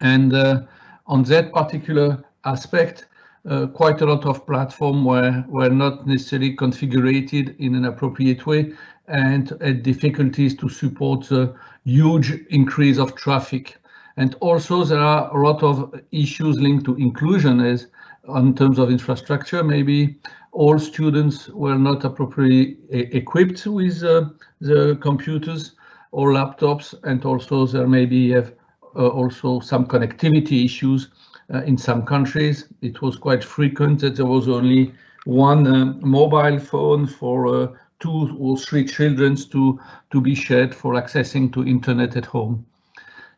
And uh, on that particular aspect, uh, quite a lot of platforms were, were not necessarily configured in an appropriate way and had difficulties to support the huge increase of traffic. And also there are a lot of issues linked to inclusion as in terms of infrastructure, maybe all students were not appropriately equipped with uh, the computers or laptops, and also there may be have uh, also some connectivity issues uh, in some countries. It was quite frequent that there was only one uh, mobile phone for uh, two or three children to, to be shared for accessing to internet at home.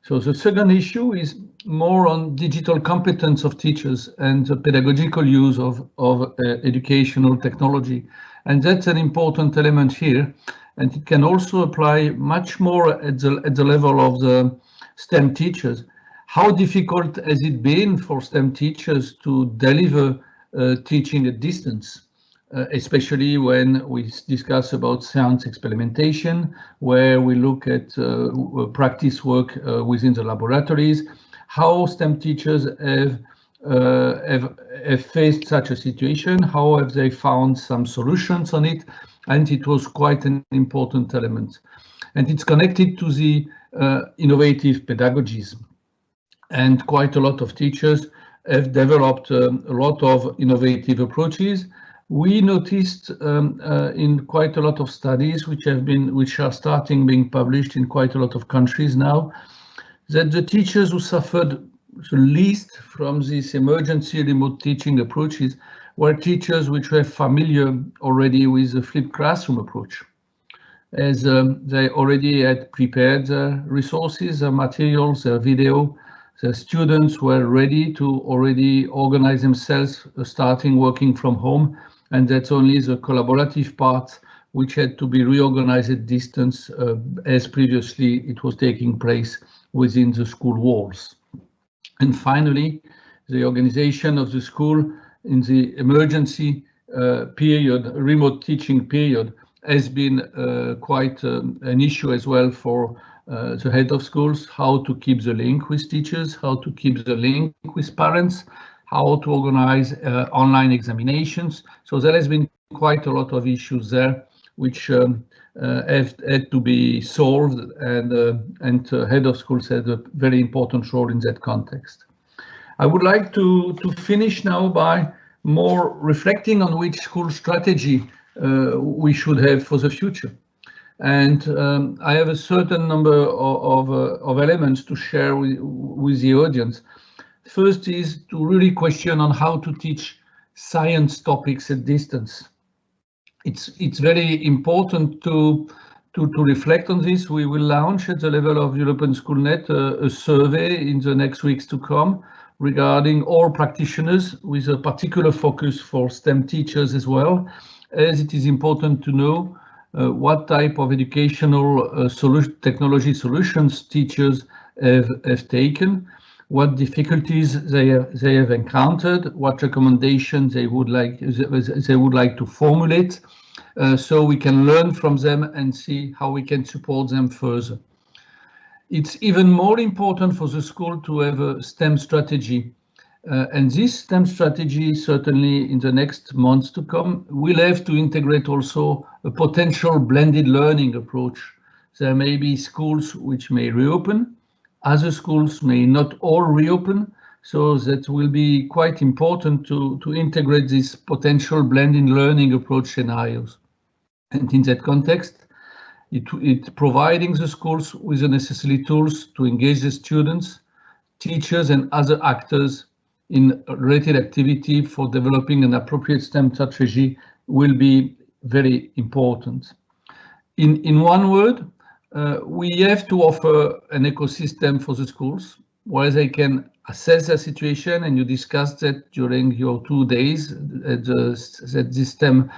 So the second issue is more on digital competence of teachers and the pedagogical use of, of uh, educational technology. And that's an important element here. And it can also apply much more at the, at the level of the STEM teachers. How difficult has it been for STEM teachers to deliver uh, teaching at distance? Uh, especially when we discuss about science experimentation, where we look at uh, practice work uh, within the laboratories, how STEM teachers have, uh, have, have faced such a situation, how have they found some solutions on it, and it was quite an important element. And it's connected to the uh, innovative pedagogies. And quite a lot of teachers have developed um, a lot of innovative approaches we noticed um, uh, in quite a lot of studies which have been which are starting being published in quite a lot of countries now that the teachers who suffered the least from these emergency remote teaching approaches were teachers which were familiar already with the flipped classroom approach as um, they already had prepared resources, materials, the video. The students were ready to already organize themselves, uh, starting working from home and that's only the collaborative part which had to be reorganized at distance uh, as previously it was taking place within the school walls. And finally, the organization of the school in the emergency uh, period, remote teaching period, has been uh, quite um, an issue as well for uh, the head of schools, how to keep the link with teachers, how to keep the link with parents, how to organize uh, online examinations. So there has been quite a lot of issues there, which um, uh, have had to be solved, and uh, and head of schools had a very important role in that context. I would like to to finish now by more reflecting on which school strategy uh, we should have for the future. And um, I have a certain number of, of, uh, of elements to share with, with the audience. First is to really question on how to teach science topics at distance. It's it's very important to to, to reflect on this. We will launch at the level of European Schoolnet a, a survey in the next weeks to come regarding all practitioners with a particular focus for STEM teachers as well, as it is important to know uh, what type of educational uh, solution, technology solutions teachers have, have taken what difficulties they have, they have encountered, what recommendations they would like they would like to formulate, uh, so we can learn from them and see how we can support them further. It's even more important for the school to have a STEM strategy. Uh, and this STEM strategy, certainly in the next months to come, will have to integrate also a potential blended learning approach. There may be schools which may reopen, other schools may not all reopen, so that will be quite important to, to integrate this potential blended learning approach scenarios. And in that context, it, it providing the schools with the necessary tools to engage the students, teachers and other actors in related activity for developing an appropriate STEM strategy will be very important. In, in one word, uh, we have to offer an ecosystem for the schools where they can assess their situation and you discussed that during your two days at the, at this STEM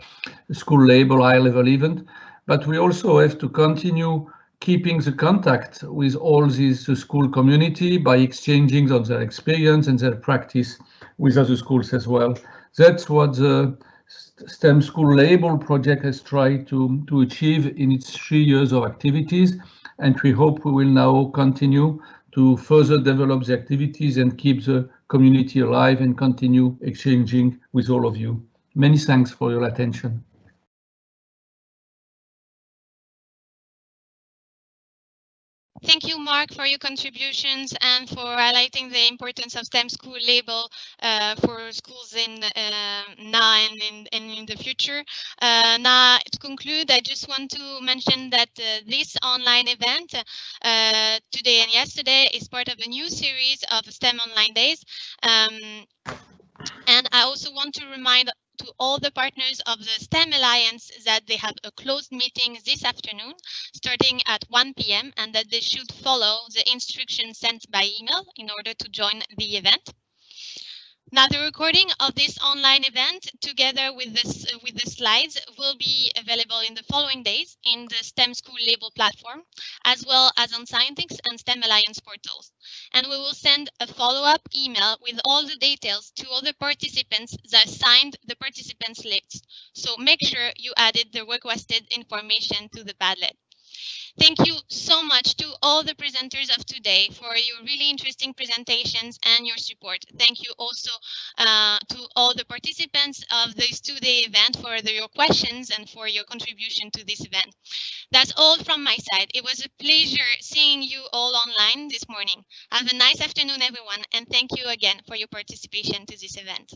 school label high level event. But we also have to continue keeping the contact with all this school community by exchanging on their experience and their practice with other schools as well. That's what the STEM School Label project has tried to, to achieve in its three years of activities. And we hope we will now continue to further develop the activities and keep the community alive and continue exchanging with all of you. Many thanks for your attention. Thank you, Marc, for your contributions and for highlighting the importance of STEM school label uh, for schools in uh, now and in, and in the future. Uh, now, to conclude, I just want to mention that uh, this online event uh, today and yesterday is part of a new series of STEM Online Days. Um, and I also want to remind to all the partners of the STEM Alliance that they have a closed meeting this afternoon starting at 1 p.m. and that they should follow the instructions sent by email in order to join the event. Now, the recording of this online event, together with this uh, with the slides, will be available in the following days in the STEM School Label platform, as well as on Scientix and STEM Alliance portals. And we will send a follow-up email with all the details to all the participants that signed the participants list. So make sure you added the requested information to the Padlet. Thank you so much to all the presenters of today for your really interesting presentations and your support. Thank you also uh, to all the participants of this two-day event for the, your questions and for your contribution to this event. That's all from my side. It was a pleasure seeing you all online this morning. Have a nice afternoon, everyone, and thank you again for your participation to this event.